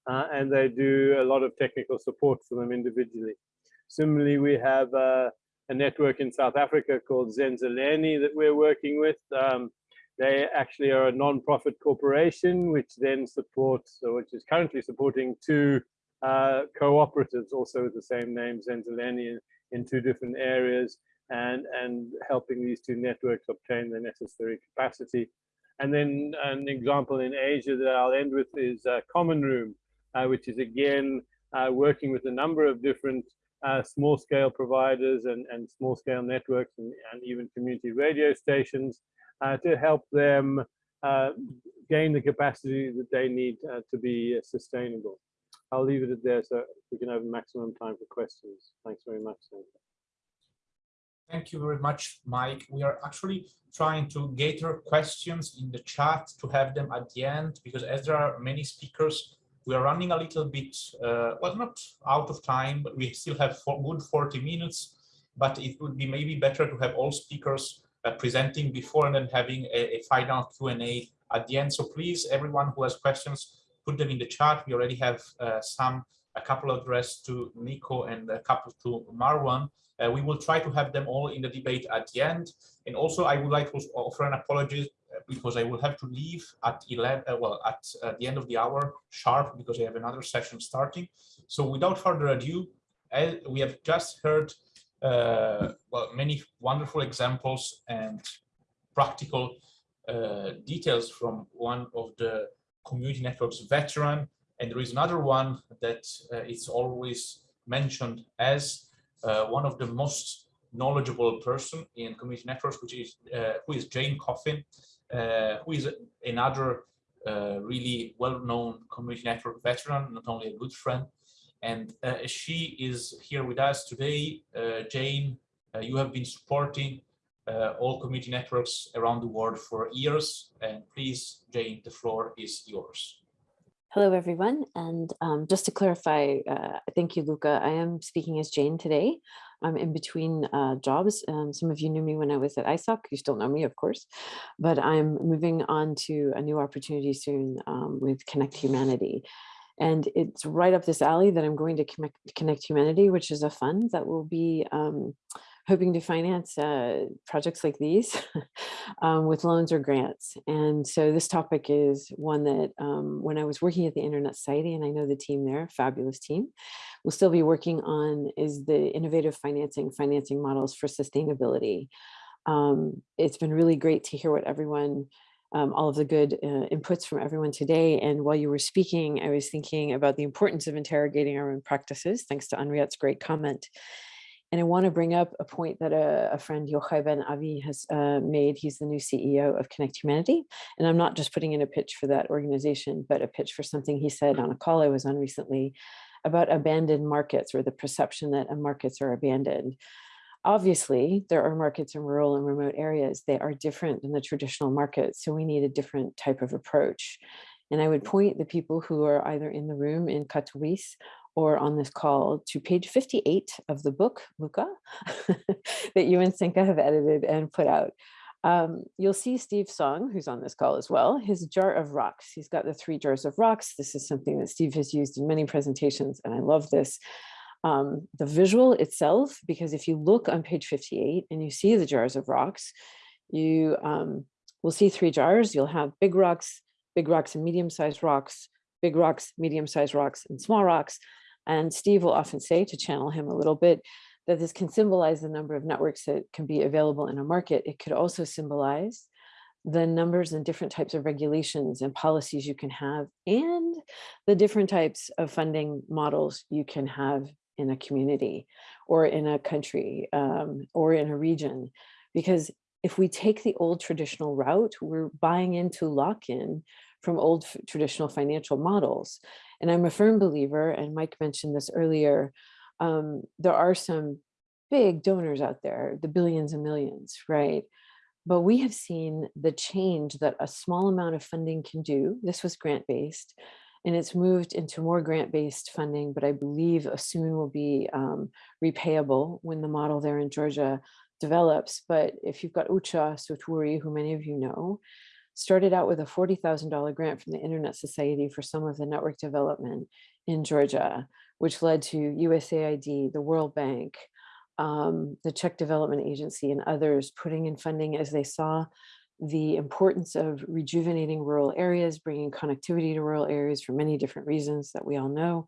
uh, and they do a lot of technical support for them individually. Similarly, we have a network in South Africa called Zenzeleni that we're working with. Um, they actually are a non-profit corporation, which then supports, or which is currently supporting two uh, cooperatives, also with the same name, Zenzeleni, in two different areas and, and helping these two networks obtain the necessary capacity. And then an example in Asia that I'll end with is uh, Common Room, uh, which is again uh, working with a number of different uh, small scale providers and, and small scale networks and, and even community radio stations to help them uh, gain the capacity that they need to be sustainable. I'll leave it at there so we can have maximum time for questions. Thanks very much. Thank you very much, Mike. We are actually trying to gather questions in the chat to have them at the end, because as there are many speakers, we are running a little bit, uh, well, not out of time, but we still have for good 40 minutes, but it would be maybe better to have all speakers uh, presenting before and then having a, a final Q&A at the end. So please, everyone who has questions, put them in the chat. We already have uh, some, a couple addressed to Nico and a couple to Marwan. Uh, we will try to have them all in the debate at the end. And also, I would like to offer an apology uh, because I will have to leave at 11, uh, well, at uh, the end of the hour sharp because I have another session starting. So without further ado, we have just heard well, many wonderful examples and practical uh, details from one of the community networks veteran. And there is another one that is always mentioned as uh, one of the most knowledgeable person in community networks, which is uh, who is Jane Coffin, uh, who is another uh, really well-known community network veteran, not only a good friend, and uh, she is here with us today. Uh, Jane, uh, you have been supporting all community networks around the world for years. And please, Jane, the floor is yours. Hello, everyone. And um, just to clarify, uh, thank you, Luca. I am speaking as Jane today. I'm in between uh, jobs. Um, some of you knew me when I was at ISOC. You still know me, of course. But I'm moving on to a new opportunity soon um, with Connect Humanity. And it's right up this alley that I'm going to connect, connect Humanity, which is a fund that will be um, hoping to finance uh, projects like these um, with loans or grants. And so this topic is one that um, when I was working at the Internet Society, and I know the team there, fabulous team, we'll still be working on is the innovative financing, financing models for sustainability. Um, it's been really great to hear what everyone um, all of the good uh, inputs from everyone today. And while you were speaking, I was thinking about the importance of interrogating our own practices, thanks to Anriette's great comment. And I want to bring up a point that a, a friend, Jochai Ben-Avie, has uh, made. He's the new CEO of Connect Humanity. And I'm not just putting in a pitch for that organization, but a pitch for something he said on a call I was on recently about abandoned markets or the perception that markets are abandoned. Obviously, there are markets in rural and remote areas. They are different than the traditional markets. So we need a different type of approach. And I would point the people who are either in the room in Katowice or on this call to page 58 of the book, Luca, that you and Senka have edited and put out. Um, you'll see Steve Song, who's on this call as well, his jar of rocks. He's got the three jars of rocks. This is something that Steve has used in many presentations, and I love this. Um, the visual itself, because if you look on page 58 and you see the jars of rocks, you um, will see three jars. You'll have big rocks, big rocks and medium-sized rocks, big rocks, medium-sized rocks, and small rocks. And Steve will often say, to channel him a little bit, that this can symbolize the number of networks that can be available in a market. It could also symbolize the numbers and different types of regulations and policies you can have and the different types of funding models you can have in a community or in a country um, or in a region. Because if we take the old traditional route, we're buying into lock-in from old traditional financial models. And I'm a firm believer, and Mike mentioned this earlier, um, there are some big donors out there, the billions and millions, right? But we have seen the change that a small amount of funding can do. This was grant-based, and it's moved into more grant-based funding, but I believe soon will be um, repayable when the model there in Georgia develops. But if you've got Ucha Seturi, who many of you know, started out with a $40,000 grant from the Internet Society for some of the network development in Georgia, which led to USAID, the World Bank, um, the Czech Development Agency and others putting in funding as they saw the importance of rejuvenating rural areas, bringing connectivity to rural areas for many different reasons that we all know.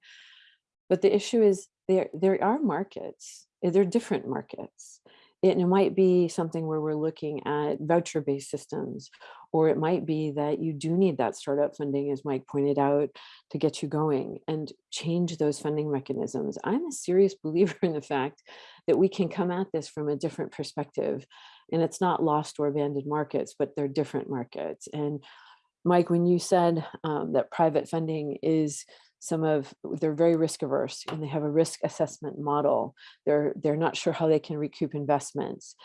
But the issue is there, there are markets, eh, they're different markets. It, might be something where we're looking at voucher-based systems, or it might be that you do need that startup funding, as Mike pointed out, to get you going and change those funding mechanisms. I'm a serious believer in the fact that we can come at this from a different perspective. And it's not lost or abandoned markets, but they're different markets. And Mike, when you said um, that private funding is some of they're very risk averse and they have a risk assessment model. They're they're not sure how they can recoup investments.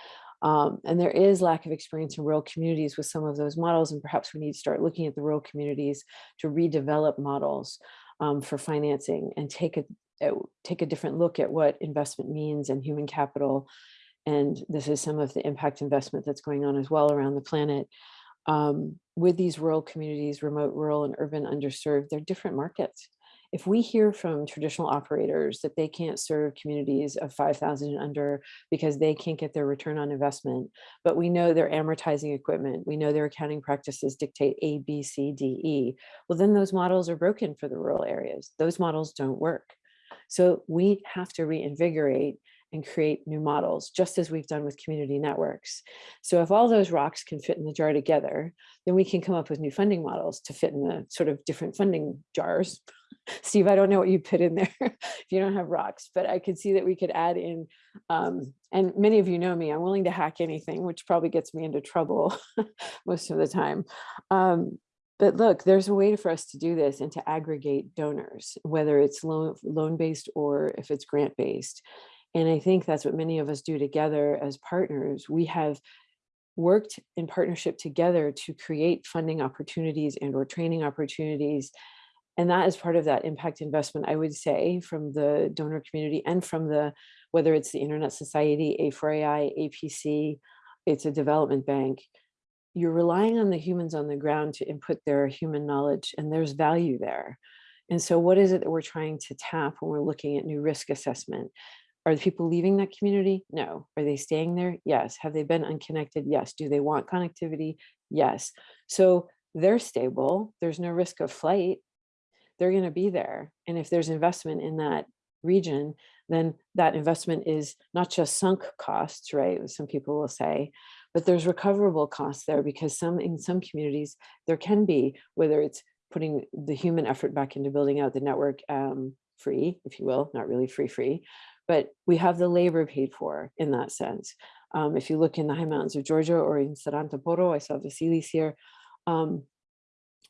Um, and there is lack of experience in rural communities with some of those models, and perhaps we need to start looking at the rural communities to redevelop models um, for financing and take a, take a different look at what investment means and human capital. And this is some of the impact investment that's going on as well around the planet. Um, with these rural communities, remote, rural, and urban underserved, they're different markets if we hear from traditional operators that they can't serve communities of 5,000 and under because they can't get their return on investment, but we know they're amortizing equipment, we know their accounting practices dictate A, B, C, D, E, well, then those models are broken for the rural areas. Those models don't work. So we have to reinvigorate and create new models, just as we've done with community networks. So if all those rocks can fit in the jar together, then we can come up with new funding models to fit in the sort of different funding jars. Steve, I don't know what you put in there if you don't have rocks, but I could see that we could add in, um, and many of you know me, I'm willing to hack anything, which probably gets me into trouble most of the time. Um, but look, there's a way for us to do this and to aggregate donors, whether it's loan loan or if it's grant based. And I think that's what many of us do together as partners. We have worked in partnership together to create funding opportunities and or training opportunities. And that is part of that impact investment, I would say, from the donor community and from the, whether it's the Internet Society, A4AI, APC, it's a development bank, you're relying on the humans on the ground to input their human knowledge and there's value there. And so what is it that we're trying to tap when we're looking at new risk assessment? Are the people leaving that community? No. Are they staying there? Yes. Have they been unconnected? Yes. Do they want connectivity? Yes. So they're stable. There's no risk of flight. They're going to be there. And if there's investment in that region, then that investment is not just sunk costs, right? Some people will say, but there's recoverable costs there because some in some communities there can be, whether it's putting the human effort back into building out the network um, free, if you will, not really free free, but we have the labor paid for in that sense. Um, if you look in the high mountains of Georgia or in Sarantaporo, I saw Vasilis here, um,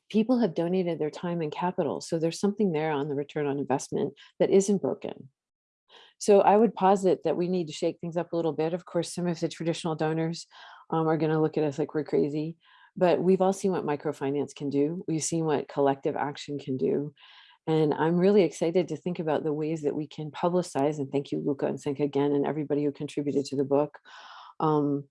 people have donated their time and capital. So there's something there on the return on investment that isn't broken. So I would posit that we need to shake things up a little bit. Of course, some of the traditional donors um, are going to look at us like we're crazy, but we've all seen what microfinance can do. We've seen what collective action can do. And I'm really excited to think about the ways that we can publicize, and thank you, Luca and Senka again, and everybody who contributed to the book. Um,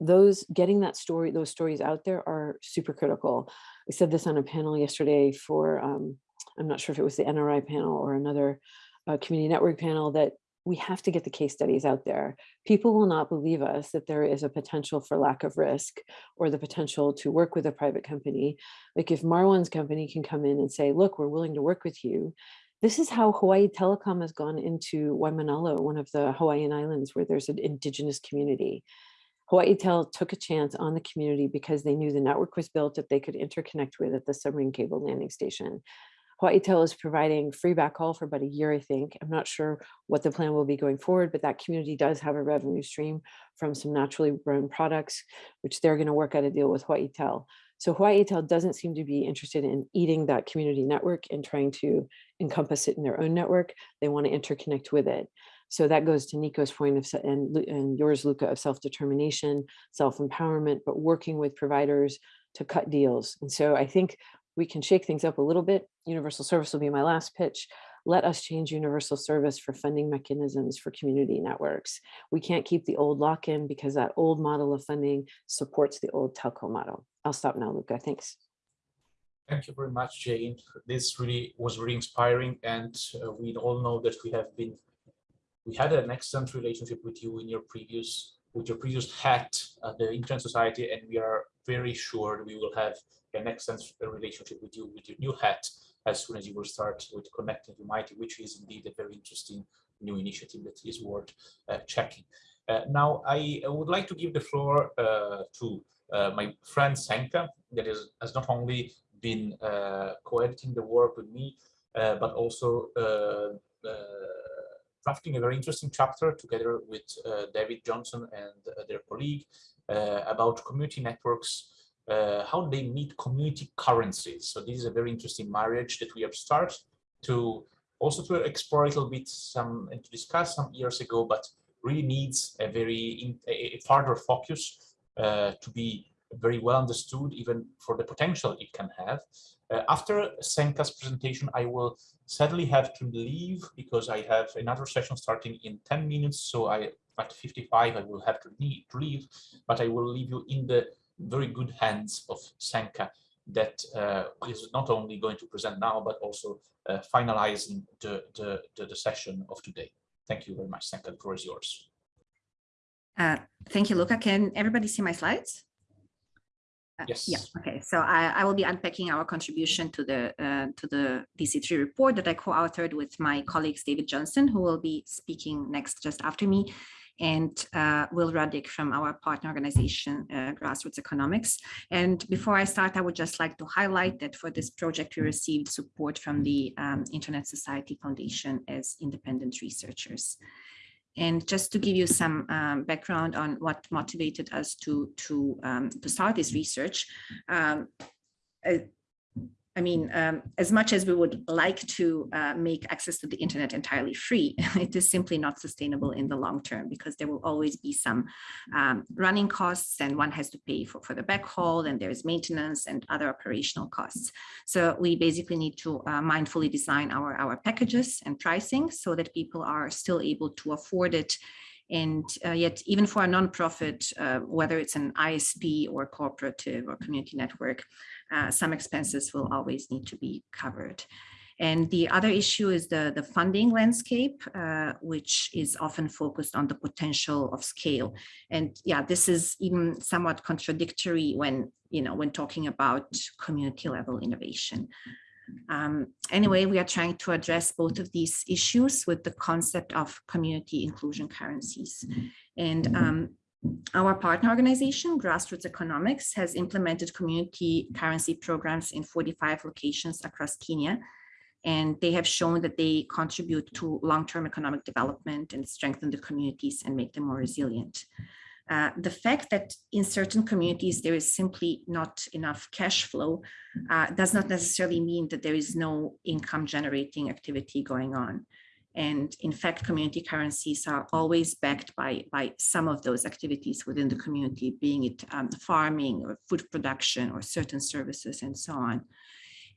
those getting that story, those stories out there are super critical. I said this on a panel yesterday for, um, I'm not sure if it was the NRI panel or another uh, community network panel that we have to get the case studies out there. People will not believe us that there is a potential for lack of risk or the potential to work with a private company. Like if Marwan's company can come in and say, look, we're willing to work with you. This is how Hawaii Telecom has gone into Waimanalo, one of the Hawaiian islands where there's an indigenous community. Hawaii Tel took a chance on the community because they knew the network was built that they could interconnect with at the submarine cable landing station. Hawaii Tel is providing free backhaul for about a year, I think. I'm not sure what the plan will be going forward, but that community does have a revenue stream from some naturally grown products, which they're going to work out a deal with Hawaii Tel. So Hawaii Tel doesn't seem to be interested in eating that community network and trying to encompass it in their own network. They want to interconnect with it. So that goes to Nico's point of, and, and yours, Luca, of self-determination, self-empowerment, but working with providers to cut deals. And so I think we can shake things up a little bit. Universal service will be my last pitch. Let us change universal service for funding mechanisms for community networks. We can't keep the old lock-in because that old model of funding supports the old telco model. I'll stop now, Luca. Thanks. Thank you very much, Jane. This really was really inspiring, and uh, we all know that we have been, we had an excellent relationship with you in your previous, with your previous hat at the Internet Society, and we are very sure that we will have an excellent relationship with you with your new hat as soon as you will start with Connecting Humanity, which is indeed a very interesting new initiative that is worth uh, checking. Uh, now, I, would like to give the floor uh, to uh, my friend Senka, that is, has not only been uh, co-editing the work with me, uh, but also drafting a very interesting chapter together with David Johnson and their colleague about community networks uh, how they meet community currencies. So this is a very interesting marriage that we have started to also to explore a little bit some and to discuss some years ago, but really needs a very in, a, further focus uh, to be very well understood, even for the potential it can have. Uh, after Senka's presentation, I will sadly have to leave because I have another session starting in 10 minutes. So I at 55, I will have to, leave, but I will leave you in the very good hands of Senka that uh, is not only going to present now, but also uh, finalizing the, the, the, the, session of today. Thank you very much, Senka. The floor is yours. Uh, thank you, Luca. Can everybody see my slides? Uh, yes. Yeah. Okay. So I, I will be unpacking our contribution to the uh, to the DC3 report that I co-authored with my colleagues David Johnson, who will be speaking next just after me, and uh, Will Ruddick from our partner organization, uh, Grassroots Economics. And before I start, I would just like to highlight that for this project, we received support from the um, Internet Society Foundation as independent researchers. And just to give you some um, background on what motivated us to, to, um, to start this research, um, uh, I mean, um, as much as we would like to uh, make access to the internet entirely free, it is simply not sustainable in the long term because there will always be some um, running costs and one has to pay for, for the backhaul and there's maintenance and other operational costs. So we basically need to uh, mindfully design our, our packages and pricing so that people are still able to afford it and uh, yet, even for a nonprofit, uh, whether it's an ISP or cooperative or community network, uh, some expenses will always need to be covered. And the other issue is the, the funding landscape, uh, which is often focused on the potential of scale. And yeah, this is even somewhat contradictory when, you know, when talking about community level innovation. Um, anyway, we are trying to address both of these issues with the concept of community inclusion currencies. And um, our partner organization, Grassroots Economics, has implemented community currency programs in 45 locations across Kenya. And they have shown that they contribute to long-term economic development and strengthen the communities and make them more resilient. Uh, the fact that in certain communities there is simply not enough cash flow uh, does not necessarily mean that there is no income generating activity going on. And in fact, community currencies are always backed by, by some of those activities within the community, being it um, farming or food production or certain services and so on.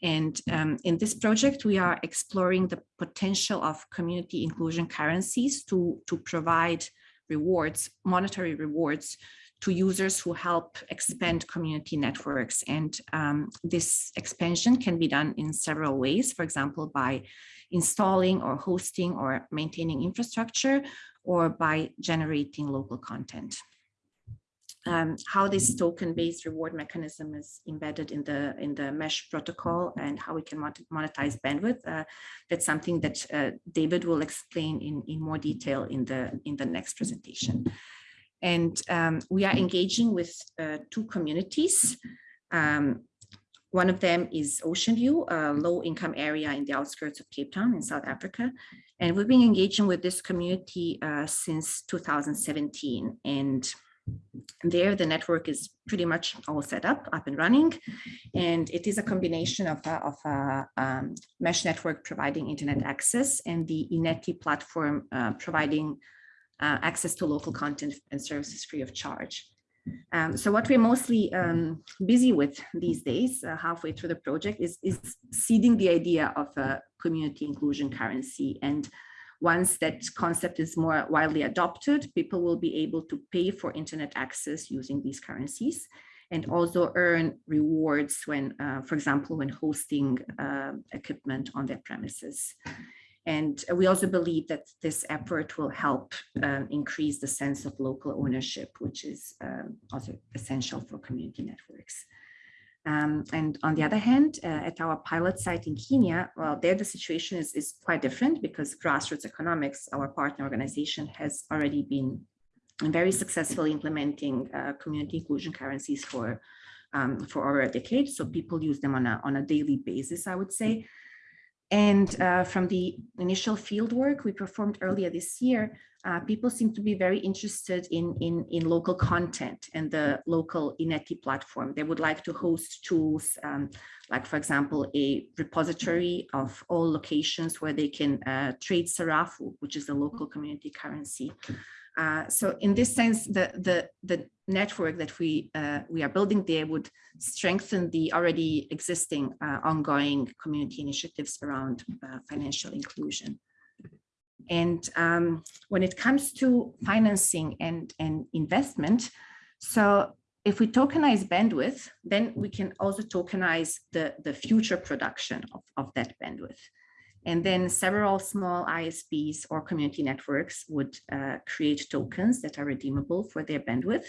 And um, in this project, we are exploring the potential of community inclusion currencies to, to provide rewards, monetary rewards to users who help expand community networks. And um, this expansion can be done in several ways, for example, by installing or hosting or maintaining infrastructure or by generating local content. Um, how this token-based reward mechanism is embedded in the in the mesh protocol and how we can monetize bandwidth. Uh, that's something that uh, David will explain in in more detail in the in the next presentation. And um, we are engaging with uh, two communities. Um, one of them is Ocean View, a low income area in the outskirts of Cape Town in South Africa. And we've been engaging with this community uh, since 2017. And there, the network is pretty much all set up, up and running, and it is a combination of a, of a um, mesh network providing internet access and the iNethi platform uh, providing uh, access to local content and services free of charge. Um, so what we're mostly um, busy with these days, uh, halfway through the project, is, is seeding the idea of a community inclusion currency and once that concept is more widely adopted, people will be able to pay for internet access using these currencies and also earn rewards when, uh, for example, when hosting uh, equipment on their premises. And we also believe that this effort will help um, increase the sense of local ownership, which is um, also essential for community networks. Um, and on the other hand, uh, at our pilot site in Kenya, well, there the situation is, is quite different because Grassroots Economics, our partner organization, has already been very successfully implementing uh, community inclusion currencies for um, for over a decade. So people use them on a, on a daily basis, I would say. And uh, from the initial field work we performed earlier this year, uh, people seem to be very interested in, in, in local content and the local iNethi platform. They would like to host tools, um, like, for example, a repository of all locations where they can uh, trade Sarafu, which is the local community currency. Uh, so in this sense, the, the, the network that we, uh, we are building there would strengthen the already existing uh, ongoing community initiatives around uh, financial inclusion. And um, when it comes to financing and, and investment, so if we tokenize bandwidth, then we can also tokenize the, the future production of, of that bandwidth. And then several small ISPs or community networks would uh, create tokens that are redeemable for their bandwidth.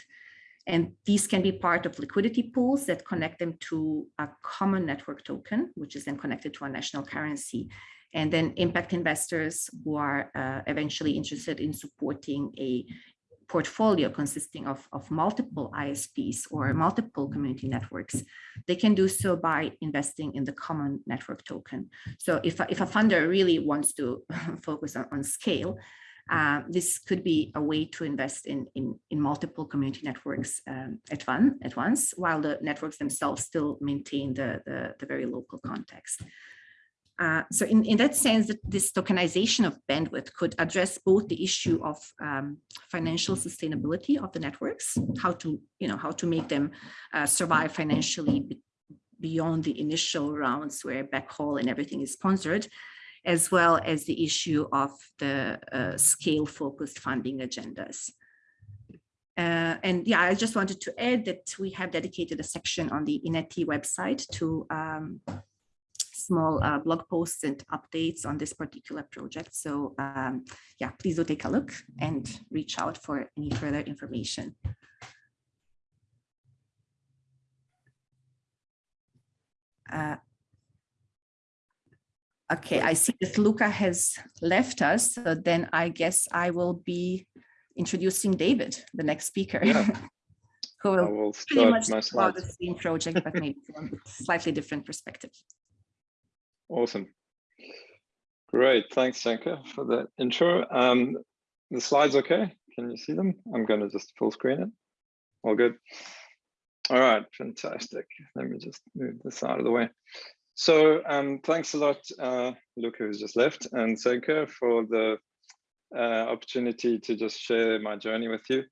And these can be part of liquidity pools that connect them to a common network token, which is then connected to a national currency and then impact investors who are uh, eventually interested in supporting a portfolio consisting of, of multiple ISPs or multiple community networks, they can do so by investing in the common network token. So if if a funder really wants to focus on, on scale, uh, this could be a way to invest in, in, in multiple community networks um, at, one, at once, while the networks themselves still maintain the, the, the very local context. Uh, so in, in that sense, that this tokenization of bandwidth could address both the issue of um, financial sustainability of the networks, how to, you know, how to make them uh, survive financially be beyond the initial rounds where backhaul and everything is sponsored, as well as the issue of the uh, scale focused funding agendas. Uh, and yeah, I just wanted to add that we have dedicated a section on the iNethi website to um, small uh, blog posts and updates on this particular project. So um, yeah, please do take a look and reach out for any further information. Uh, okay, I see that Luca has left us, so then I guess I will be introducing David, the next speaker. Yeah. who will, will pretty much my talk about the same project, but maybe from a slightly different perspective. Awesome. Great. Thanks, Senka, for that intro. Um, the slides okay? Can you see them? I'm going to just full screen it. All good. All right, fantastic. Let me just move this out of the way. So um, thanks a lot, uh, Luca, who's just left, and Senka for the uh, opportunity to just share my journey with you.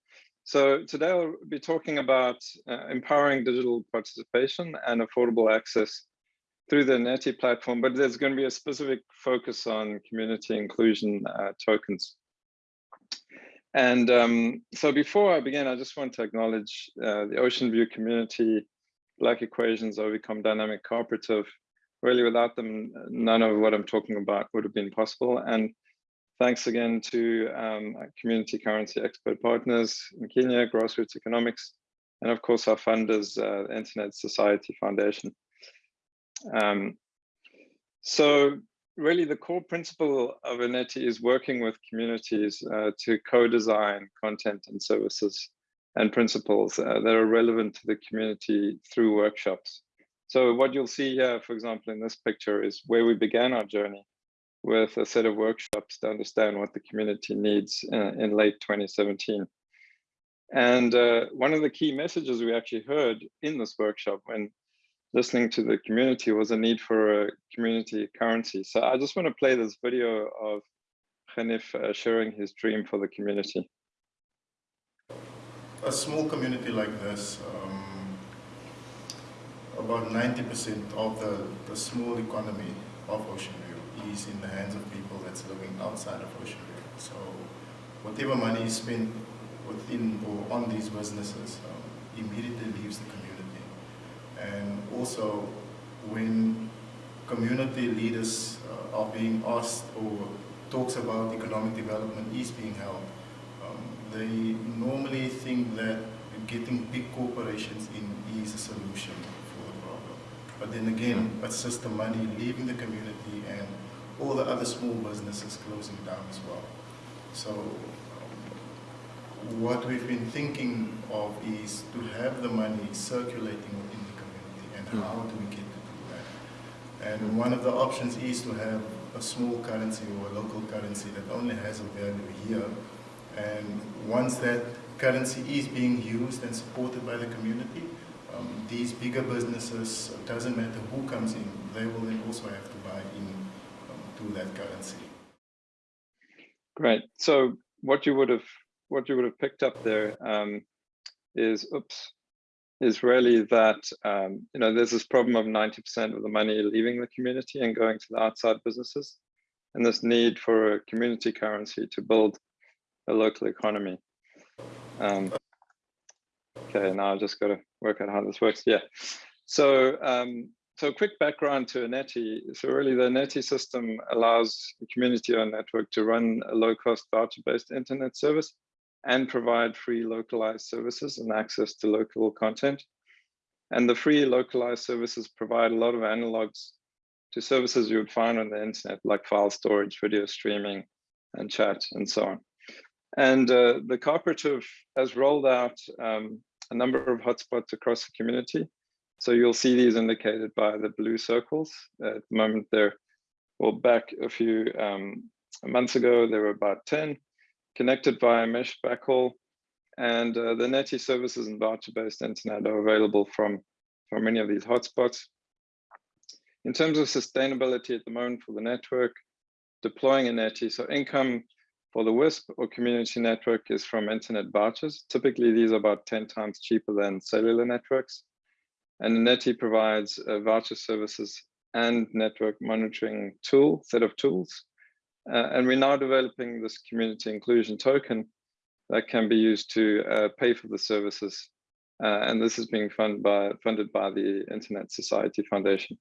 So today I'll be talking about uh, empowering digital participation and affordable access through the iNethi platform, but there's going to be a specific focus on community inclusion uh, tokens. And um, so before I begin, I just want to acknowledge uh, the Ocean View community, Black Equations, Ovecom Dynamic Cooperative. Really, without them, none of what I'm talking about would have been possible. And thanks again to um, community currency expert partners in Kenya, Grassroots Economics, and of course our funders, uh, Internet Society Foundation. Um, so really the core principle of iNethi is working with communities uh, to co-design content and services and principles uh, that are relevant to the community through workshops. So what you'll see here, for example, in this picture is where we began our journey with a set of workshops to understand what the community needs in, uh, in late 2017. And uh, one of the key messages we actually heard in this workshop when listening to the community was a need for a community currency. So I just want to play this video of Hanif uh, sharing his dream for the community. A small community like this, um, about 90% of the, the small economy of Ocean View is in the hands of people that's living outside of Ocean View. So whatever money is spent within or on these businesses um, immediately leaves the community. And also when community leaders uh, are being asked or talks about economic development is being held, um, they normally think that getting big corporations in is a solution for the problem. But then again, it's just the money leaving the community and all the other small businesses closing down as well. So um, what we've been thinking of is to have the money circulating within and how do we get to do that. And one of the options is to have a small currency or a local currency that only has a value here. And once that currency is being used and supported by the community, um, these bigger businesses, it doesn't matter who comes in, they will then also have to buy in um, to that currency. Great. So what you would have what you would have picked up there um, is oops is really that um, you know there's this problem of 90% of the money leaving the community and going to the outside businesses, and this need for a community currency to build a local economy. Um, okay, now I've just got to work out how this works. Yeah, so um, so quick background to iNethi. So really the iNethi system allows the community or network to run a low-cost voucher-based internet service and provide free localized services and access to local content. And the free localized services provide a lot of analogs to services you would find on the internet, like file storage, video streaming, and chat, and so on. And uh, the cooperative has rolled out um, a number of hotspots across the community. So you'll see these indicated by the blue circles. At the moment, they're, well, back a few um, months ago, there were about 10 connected via mesh backhaul. And uh, the NETI services and voucher-based internet are available from, from many of these hotspots. In terms of sustainability at the moment for the network, deploying a NETI, so income for the WISP or community network is from internet vouchers. Typically, these are about 10 times cheaper than cellular networks. And NETI provides uh, voucher services and network monitoring tool, set of tools uh, and we're now developing this community inclusion token that can be used to uh, pay for the services. Uh, and this is being funded by, funded by the Internet Society Foundation.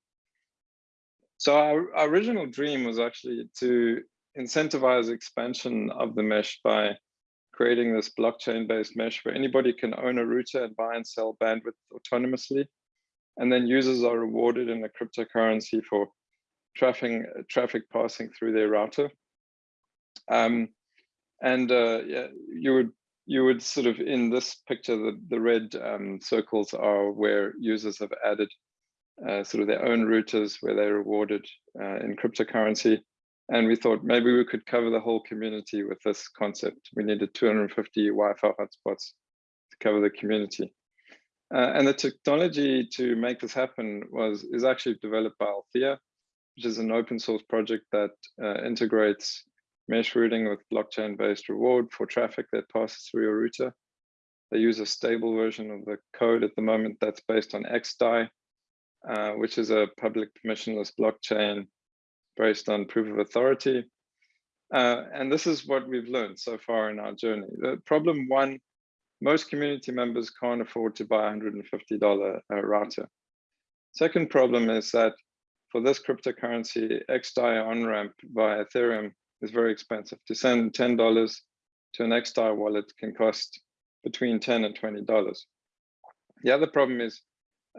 So our, our original dream was actually to incentivize expansion of the mesh by creating this blockchain-based mesh where anybody can own a router and buy and sell bandwidth autonomously. And then users are rewarded in a cryptocurrency for traffic traffic passing through their router. Um, and uh, yeah, you would you would sort of in this picture, the the red um, circles are where users have added uh, sort of their own routers where they're rewarded uh, in cryptocurrency. And we thought maybe we could cover the whole community with this concept. We needed 250 Wi-Fi hotspots to cover the community. Uh, and the technology to make this happen was is actually developed by Althea, which is an open source project that uh, integrates mesh routing with blockchain-based reward for traffic that passes through your router. They use a stable version of the code at the moment that's based on XDAI, uh, which is a public permissionless blockchain based on proof of authority. Uh, and this is what we've learned so far in our journey. The problem one, most community members can't afford to buy a $150 uh, router. Second problem is that for this cryptocurrency, XDAI on-ramp via Ethereum is very expensive. To send $10 to an XDAI wallet can cost between 10 and $20. The other problem is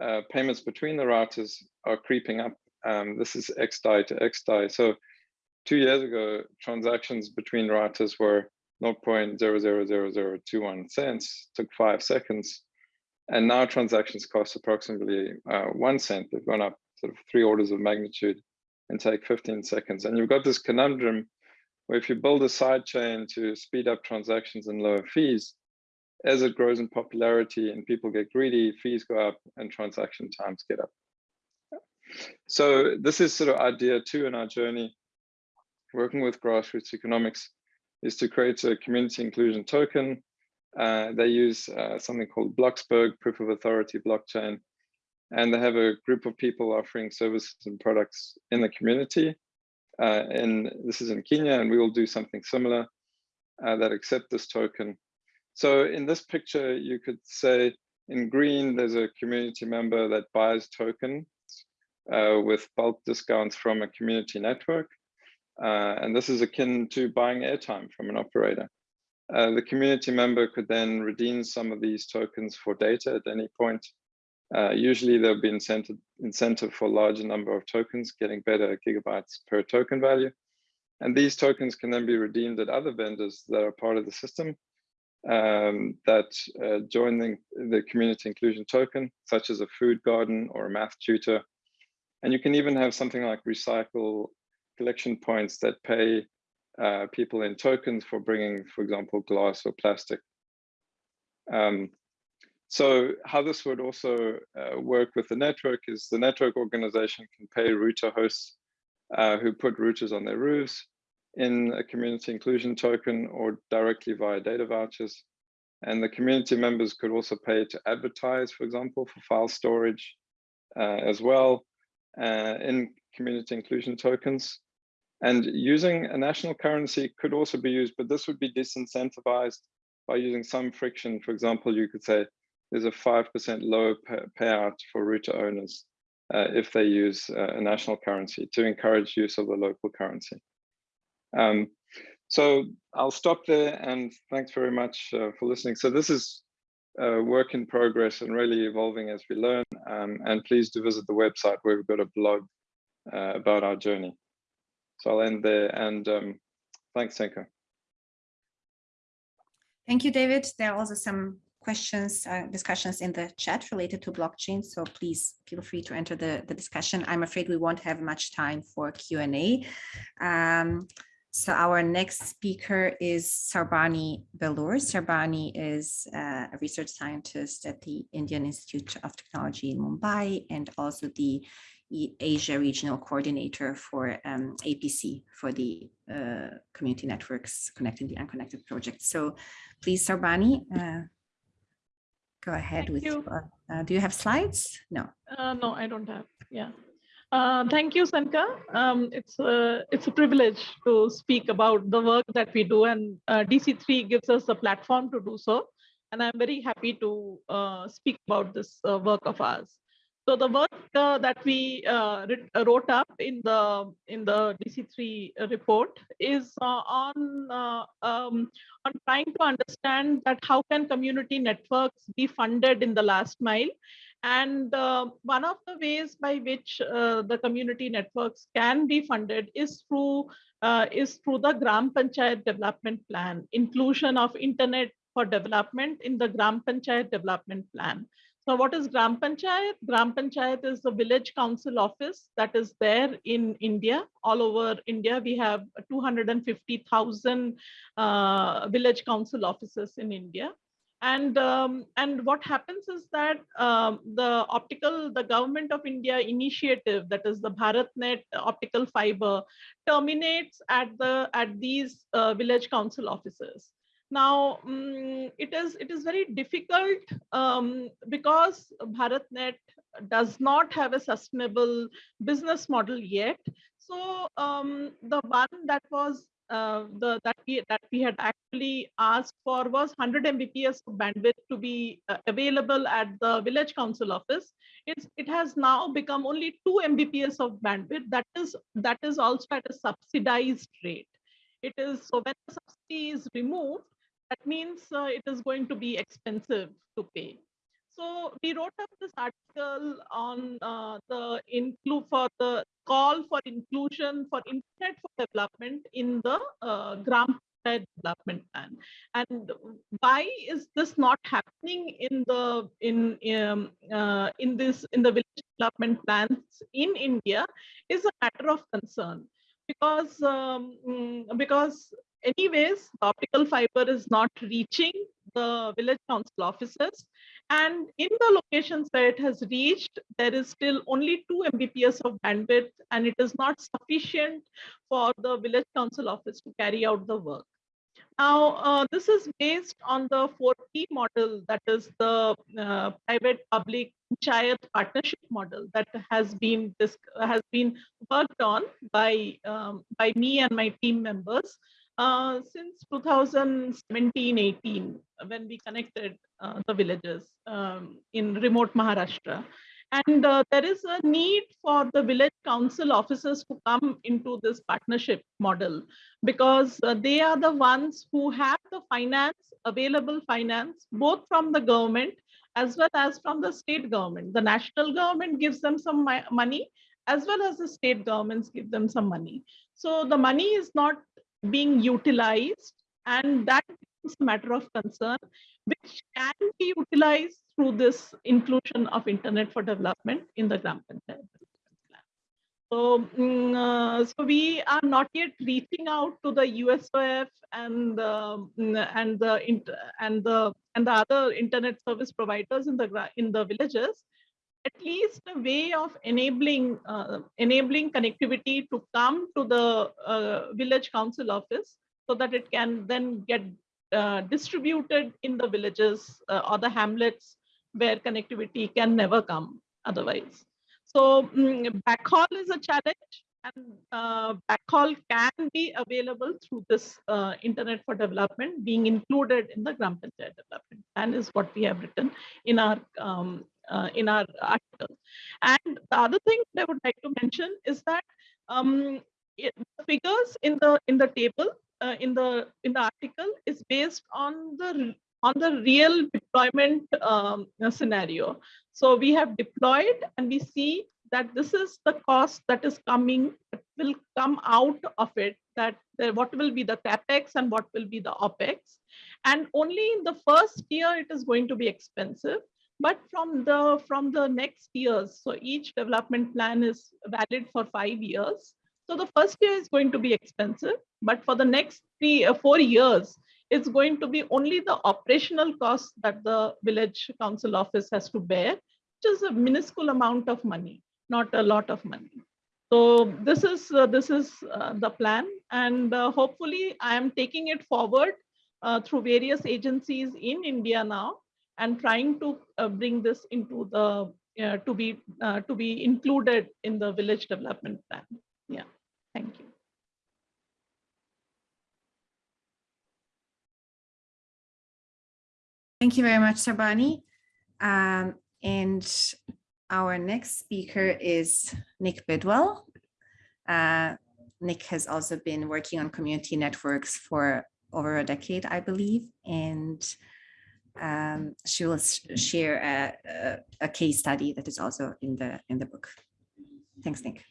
uh, payments between the routers are creeping up. Um, this is XDAI to XDAI. So two years ago, transactions between routers were 0.000021 cents, took five seconds. And now transactions cost approximately uh, one cent. They've gone up sort of three orders of magnitude and take 15 seconds. And you've got this conundrum where if you build a side chain to speed up transactions and lower fees, as it grows in popularity and people get greedy, fees go up and transaction times get up. So this is sort of idea two in our journey, working with grassroots economics, is to create a community inclusion token. Uh, they use uh, something called Bloxberg, proof of authority blockchain, and they have a group of people offering services and products in the community. Uh, and this is in Kenya, and we will do something similar uh, that accept this token. So in this picture, you could say in green, there's a community member that buys token uh, with bulk discounts from a community network. Uh, and this is akin to buying airtime from an operator. Uh, the community member could then redeem some of these tokens for data at any point. Uh, usually there'll be incentive, incentive for larger number of tokens, getting better gigabytes per token value. And these tokens can then be redeemed at other vendors that are part of the system um, that uh, join the, the community inclusion token, such as a food garden or a math tutor. And you can even have something like recycle collection points that pay uh, people in tokens for bringing, for example, glass or plastic. Um, so how this would also uh, work with the network is the network organization can pay router hosts uh, who put routers on their roofs in a community inclusion token or directly via data vouchers. And the community members could also pay to advertise, for example, for file storage uh, as well uh, in community inclusion tokens. And using a national currency could also be used, but this would be disincentivized by using some friction. For example, you could say there's a 5% lower payout for router owners uh, if they use uh, a national currency to encourage use of the local currency. Um, so I'll stop there and thanks very much uh, for listening. So this is uh, work in progress and really evolving as we learn. Um, and please do visit the website where we've got a blog uh, about our journey. So I'll end there and um, thanks, Senka. Thank you, David. There are also some questions, uh, discussions in the chat related to blockchain. So please feel free to enter the, the discussion. I'm afraid we won't have much time for Q&A. Um, so our next speaker is Sarbani Belur. Sarbani is uh, a research scientist at the Indian Institute of Technology in Mumbai and also the Asia Regional Coordinator for um, APC for the uh, Community Networks Connecting the Unconnected project. So please, Sarbani, uh, go ahead Thank with, you. uh, do you have slides? No. Uh, no, I don't have. Yeah. Uh, thank you, Senka. Um, it's a it's a privilege to speak about the work that we do, and uh, DC3 gives us a platform to do so. And I'm very happy to uh, speak about this uh, work of ours. So the work uh, that we uh, wrote up in the in the DC3 report is uh, on uh, um, on trying to understand that how can community networks be funded in the last mile, and uh, one of the ways by which uh, the community networks can be funded is through is through the Gram Panchayat Development Plan, inclusion of internet for development in the Gram Panchayat Development Plan. So what is Gram Panchayat? Gram Panchayat is the village council office that is there in India. All over India, we have 250,000 uh, village council offices in India. And, um, and what happens is that um, the optical, the government of India initiative, that is the BharatNet optical fiber, terminates at, the, at these uh, village council offices. Now, um, it is it is very difficult um, because BharatNet does not have a sustainable business model yet. So um, the one that was uh, the that we that we had actually asked for was 100 Mbps of bandwidth to be uh, available at the village council office. It's it has now become only 2 Mbps of bandwidth. That is that is also at a subsidized rate. It is so when the subsidy is removed, that means uh, it is going to be expensive to pay. So we wrote up this article on uh, the include for the call for inclusion for internet for development in the uh, Gram development plan and why is this not happening in the in um, uh, in this in the village development plans in india is a matter of concern because um, mm, because anyways, the optical fiber is not reaching the village council offices. And in the locations where it has reached, there is still only 2 Mbps of bandwidth, and it is not sufficient for the village council office to carry out the work. Now, uh, this is based on the 4P model, that is the uh, private-public panchayat partnership model that has been this has been worked on by um, by me and my team members uh, since 2017-18 when we connected uh, the villages um, in remote Maharashtra. And uh, there is a need for the village council officers to come into this partnership model because uh, they are the ones who have the finance, available finance, both from the government as well as from the state government. The national government gives them some money as well as the state governments give them some money. So the money is not being utilized and that is a matter of concern which can be utilized through this inclusion of internet for development in the Gram Panchayat. So, mm, uh, so we are not yet reaching out to the USOF and um, and the and the and the other internet service providers in the in the villages. At least a way of enabling uh, enabling connectivity to come to the uh, village council office so that it can then get uh, distributed in the villages uh, or the hamlets where connectivity can never come otherwise. So um, backhaul is a challenge and uh, backhaul can be available through this uh, internet for development being included in the Gram Panchayat development and is what we have written in our um, uh, in our article. And the other thing that I would like to mention is that um, it, the figures in the in the table uh, in the in the article is based on the on the real deployment um, scenario. So we have deployed and we see that this is the cost that is coming, will come out of it, that what will be the capex and what will be the opex. And only in the first year it is going to be expensive. But from the from the next years, so each development plan is valid for five years. So the first year is going to be expensive, but for the next three or uh, four years, it's going to be only the operational costs that the village council office has to bear, which is a minuscule amount of money, not a lot of money. So this is uh, this is uh, the plan, and uh, hopefully I am taking it forward uh, through various agencies in India now, and trying to uh, bring this into the to be to be included in the village development plan. Yeah. Thank you. Thank you very much, Sarbani. Um, and our next speaker is Nick Bidwell. Uh, Nick has also been working on community networks for over a decade, I believe, and um, she will share a, a, a, case study that is also in the in the book. Thanks, Nick.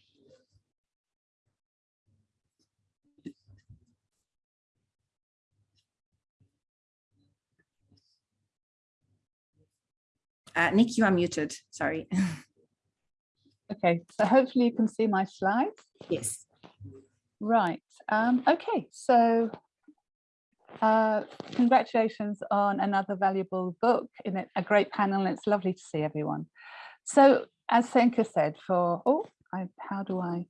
Uh, Nick, you are muted, sorry. okay, so hopefully you can see my slides. Yes. Right, um, okay, so uh, congratulations on another valuable book in a, great panel it's lovely to see everyone. So as Senka said for, oh, I, how do I,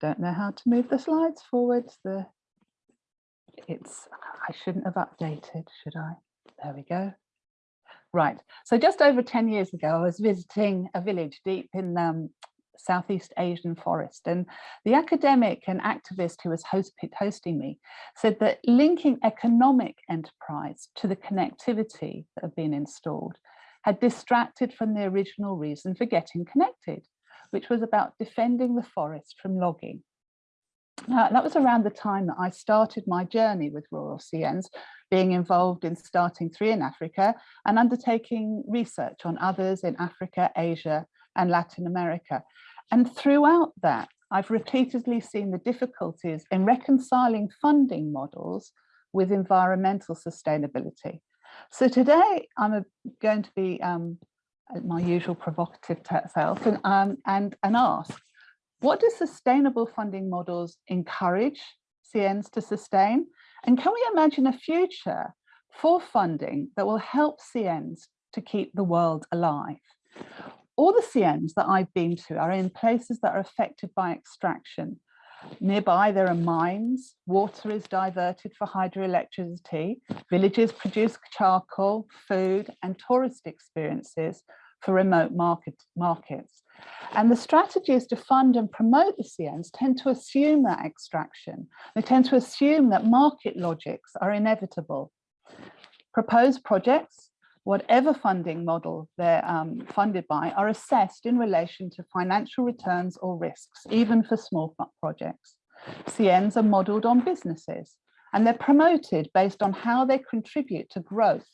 don't know how to move the slides forward. The, it's, I shouldn't have updated, should I? There we go. Right. So just over 10 years ago, I was visiting a village deep in um, Southeast Asian forest. And the academic and activist who was host, hosting me said that linking economic enterprise to the connectivity that had been installed had distracted from the original reason for getting connected, which was about defending the forest from logging. Now, that was around the time that I started my journey with rural CNs, being involved in starting three in Africa and undertaking research on others in Africa, Asia and Latin America. And throughout that, I've repeatedly seen the difficulties in reconciling funding models with environmental sustainability. So today I'm going to be um, my usual provocative self and, um, and, and ask, what do sustainable funding models encourage CNs to sustain? And can we imagine a future for funding that will help CNs to keep the world alive. All the CNs that I've been to are in places that are affected by extraction. Nearby there are mines, water is diverted for hydroelectricity, villages produce charcoal, food and tourist experiences for remote market, markets. And the strategies to fund and promote the CNs tend to assume that extraction. They tend to assume that market logics are inevitable. Proposed projects, whatever funding model they're um, funded by, are assessed in relation to financial returns or risks, even for small projects. CNs are modelled on businesses and they're promoted based on how they contribute to growth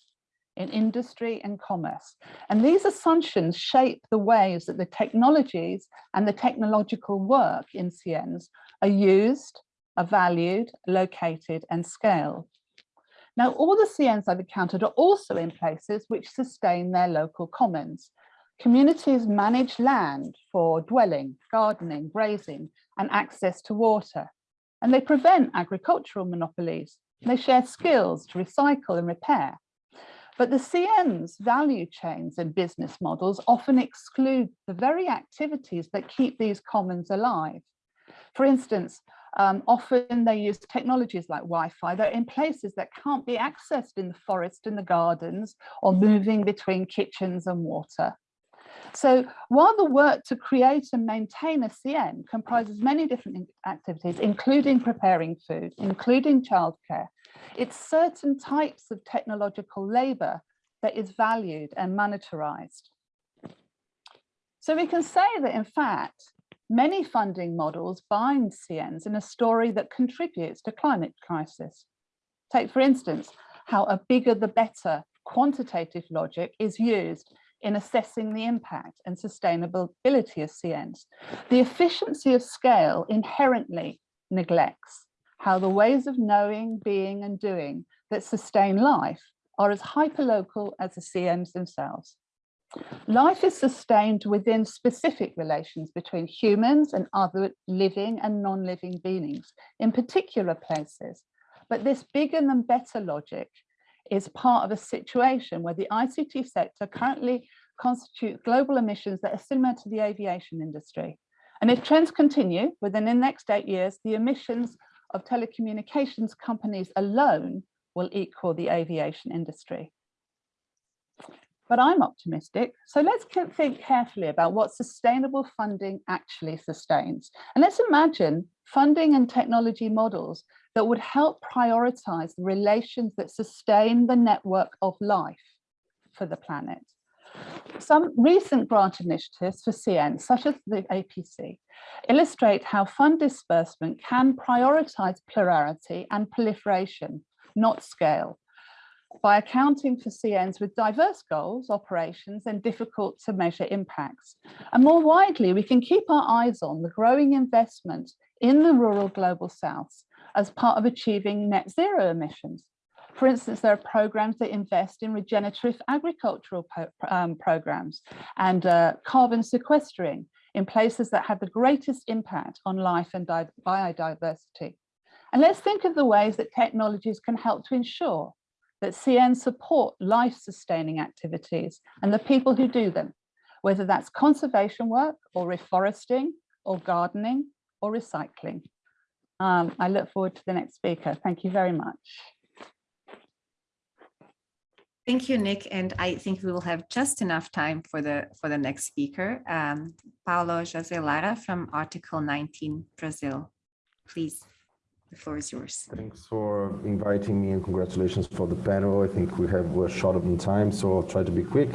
in industry and commerce. And these assumptions shape the ways that the technologies and the technological work in CNs are used, are valued, located and scaled. Now, all the CNs I've encountered are also in places which sustain their local commons. Communities manage land for dwelling, gardening, grazing and access to water. And they prevent agricultural monopolies. They share skills to recycle and repair. But the CN's value chains and business models often exclude the very activities that keep these commons alive. For instance, um, often they use technologies like Wi-Fi that are in places that can't be accessed in the forest, in the gardens, or moving between kitchens and water. So while the work to create and maintain a CN comprises many different activities, including preparing food, including childcare, it's certain types of technological labor that is valued and monetarized. So we can say that in fact, many funding models bind CNs in a story that contributes to climate crisis. Take for instance, how a bigger the better quantitative logic is used in assessing the impact and sustainability of CNs. The efficiency of scale inherently neglects how the ways of knowing, being and doing that sustain life are as hyperlocal as the CNs themselves. Life is sustained within specific relations between humans and other living and non-living beings in particular places. But this bigger than better logic is part of a situation where the ICT sector currently constitutes global emissions that are similar to the aviation industry. And if trends continue within the next eight years, the emissions of telecommunications companies alone will equal the aviation industry. But I'm optimistic, so let's think carefully about what sustainable funding actually sustains. And let's imagine funding and technology models that would help prioritize the relations that sustain the network of life for the planet. Some recent grant initiatives for CN, such as the APC, illustrate how fund disbursement can prioritize plurality and proliferation, not scale, by accounting for CNs with diverse goals, operations, and difficult to measure impacts. And more widely, we can keep our eyes on the growing investment in the rural global south as part of achieving net zero emissions. For instance, there are programs that invest in regenerative agricultural um, programs and uh, carbon sequestering in places that have the greatest impact on life and biodiversity. And let's think of the ways that technologies can help to ensure that CN support life-sustaining activities and the people who do them, whether that's conservation work or reforesting or gardening or recycling. Um, I look forward to the next speaker. Thank you very much. Thank you, Nick. And I think we will have just enough time for the for the next speaker, um, Paulo José Lara from Article 19 Brazil. Please, the floor is yours. Thanks for inviting me and congratulations for the panel. I think we have we're short of time, so I'll try to be quick.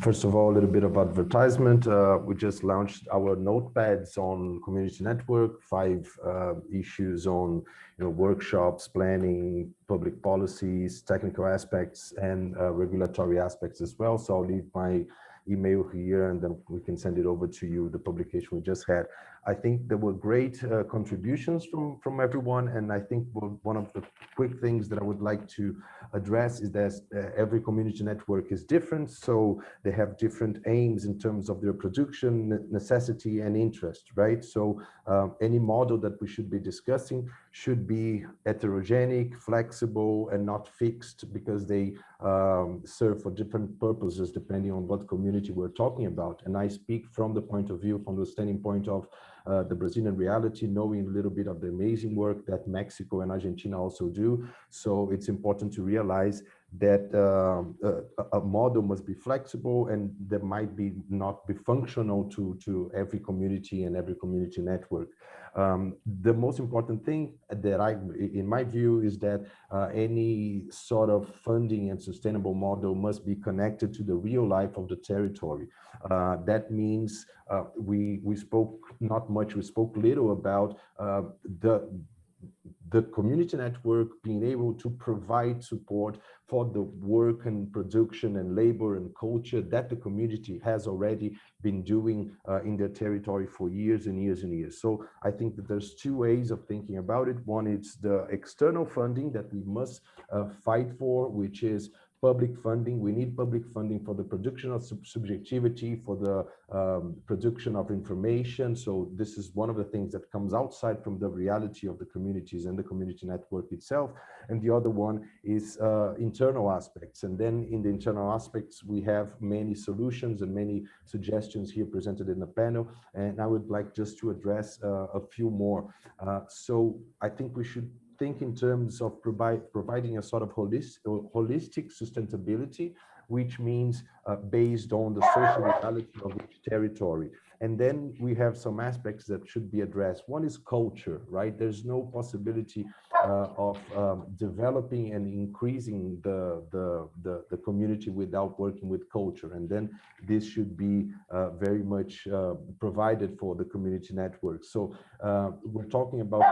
First of all, a little bit of advertisement. Uh, we just launched our notepads on community network, five uh, issues on you know, workshops, planning, public policies, technical aspects, and uh, regulatory aspects as well. So I'll leave my email here and then we can send it over to you, the publication we just had. I think there were great uh, contributions from, from everyone. And I think one of the quick things that I would like to address is that uh, every community network is different. So they have different aims in terms of their production, necessity and interest, right? So um, any model that we should be discussing should be heterogenic, flexible, and not fixed because they um, serve for different purposes depending on what community we're talking about. And I speak from the point of view, from the standing point of uh, the Brazilian reality, knowing a little bit of the amazing work that Mexico and Argentina also do. So it's important to realize that um, a, a, model must be flexible and that might be not be functional to, to every community and every community network. Um, the most important thing that I, in my view, is that uh, any sort of funding and sustainable model must be connected to the real life of the territory. Uh, that means uh, we we spoke not much, we spoke little about uh, the the community network being able to provide support for the work and production and labor and culture that the community has already been doing uh, in their territory for years and years and years. So I think that there's two ways of thinking about it. One is the external funding that we must uh, fight for, which is public funding. We need public funding for the production of sub subjectivity, for the um, production of information. So this is one of the things that comes outside from the reality of the communities and the community network itself. And the other one is uh, internal aspects. And then in the internal aspects, we have many solutions and many suggestions here presented in the panel. And I would like just to address uh, a few more. Uh, so I think we should think in terms of provide, providing a sort of holistic, holistic sustainability, which means uh, based on the social reality of each territory. And then we have some aspects that should be addressed. One is culture, right? There's no possibility uh, of um, developing and increasing the, the, the, the, community without working with culture. And then this should be uh, very much uh, provided for the community network. So uh, we're talking about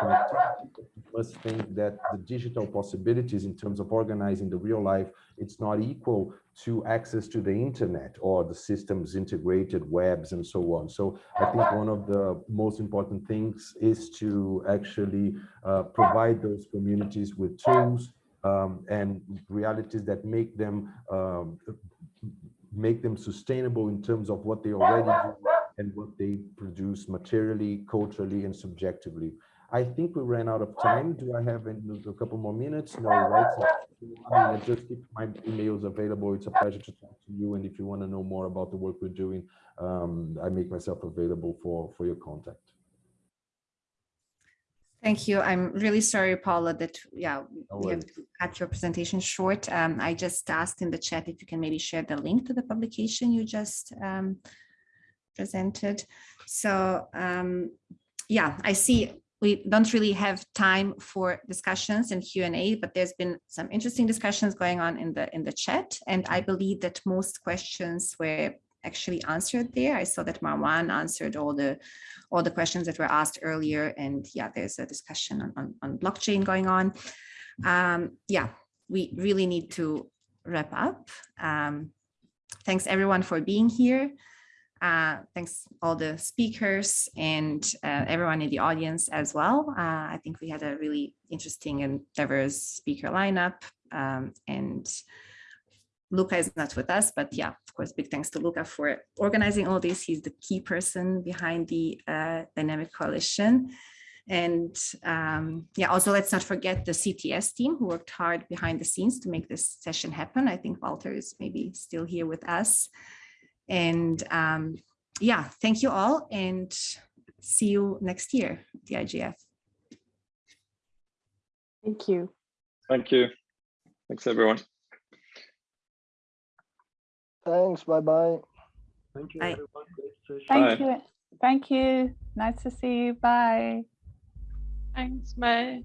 must think that the digital possibilities in terms of organizing the real life, it's not equal to access to the internet or the systems integrated webs and so on. So I think one of the most important things is to actually uh, provide those communities with tools um, and realities that make them um, make them sustainable in terms of what they already do and what they produce materially, culturally, and subjectively. I think we ran out of time. Do I have a couple more minutes? No, right? I mean, I just keep my emails available. It's a pleasure to talk to you. And if you want to know more about the work we're doing, um, I make myself available for, for your contact. Thank you. I'm really sorry, Paula, that yeah, no we have to cut your presentation short. Um, I just asked in the chat if you can maybe share the link to the publication you just um, presented. So um, yeah, I see we don't really have time for discussions and Q&A, but there's been some interesting discussions going on in the in the chat. And I believe that most questions were actually answered there. I saw that Marwan answered all the all the questions that were asked earlier. And yeah, there's a discussion on, on, on blockchain going on. Um, yeah, we really need to wrap up. Um, thanks everyone for being here. Uh, thanks all the speakers and uh, everyone in the audience as well. Uh, I think we had a really interesting and diverse speaker lineup um, and Luca is not with us, but yeah, of course, big thanks to Luca for organizing all this. He's the key person behind the uh, Dynamic Coalition. And um, yeah, also let's not forget the CTS team who worked hard behind the scenes to make this session happen. I think Walter is maybe still here with us. And um, yeah, thank you all and see you next year, the IGF. Thank you. Thank you. Thanks, everyone. Thanks. Bye-bye. Thank you, bye. everyone. Thank bye. you. Thank you. Nice to see you. Bye. Thanks. Bye.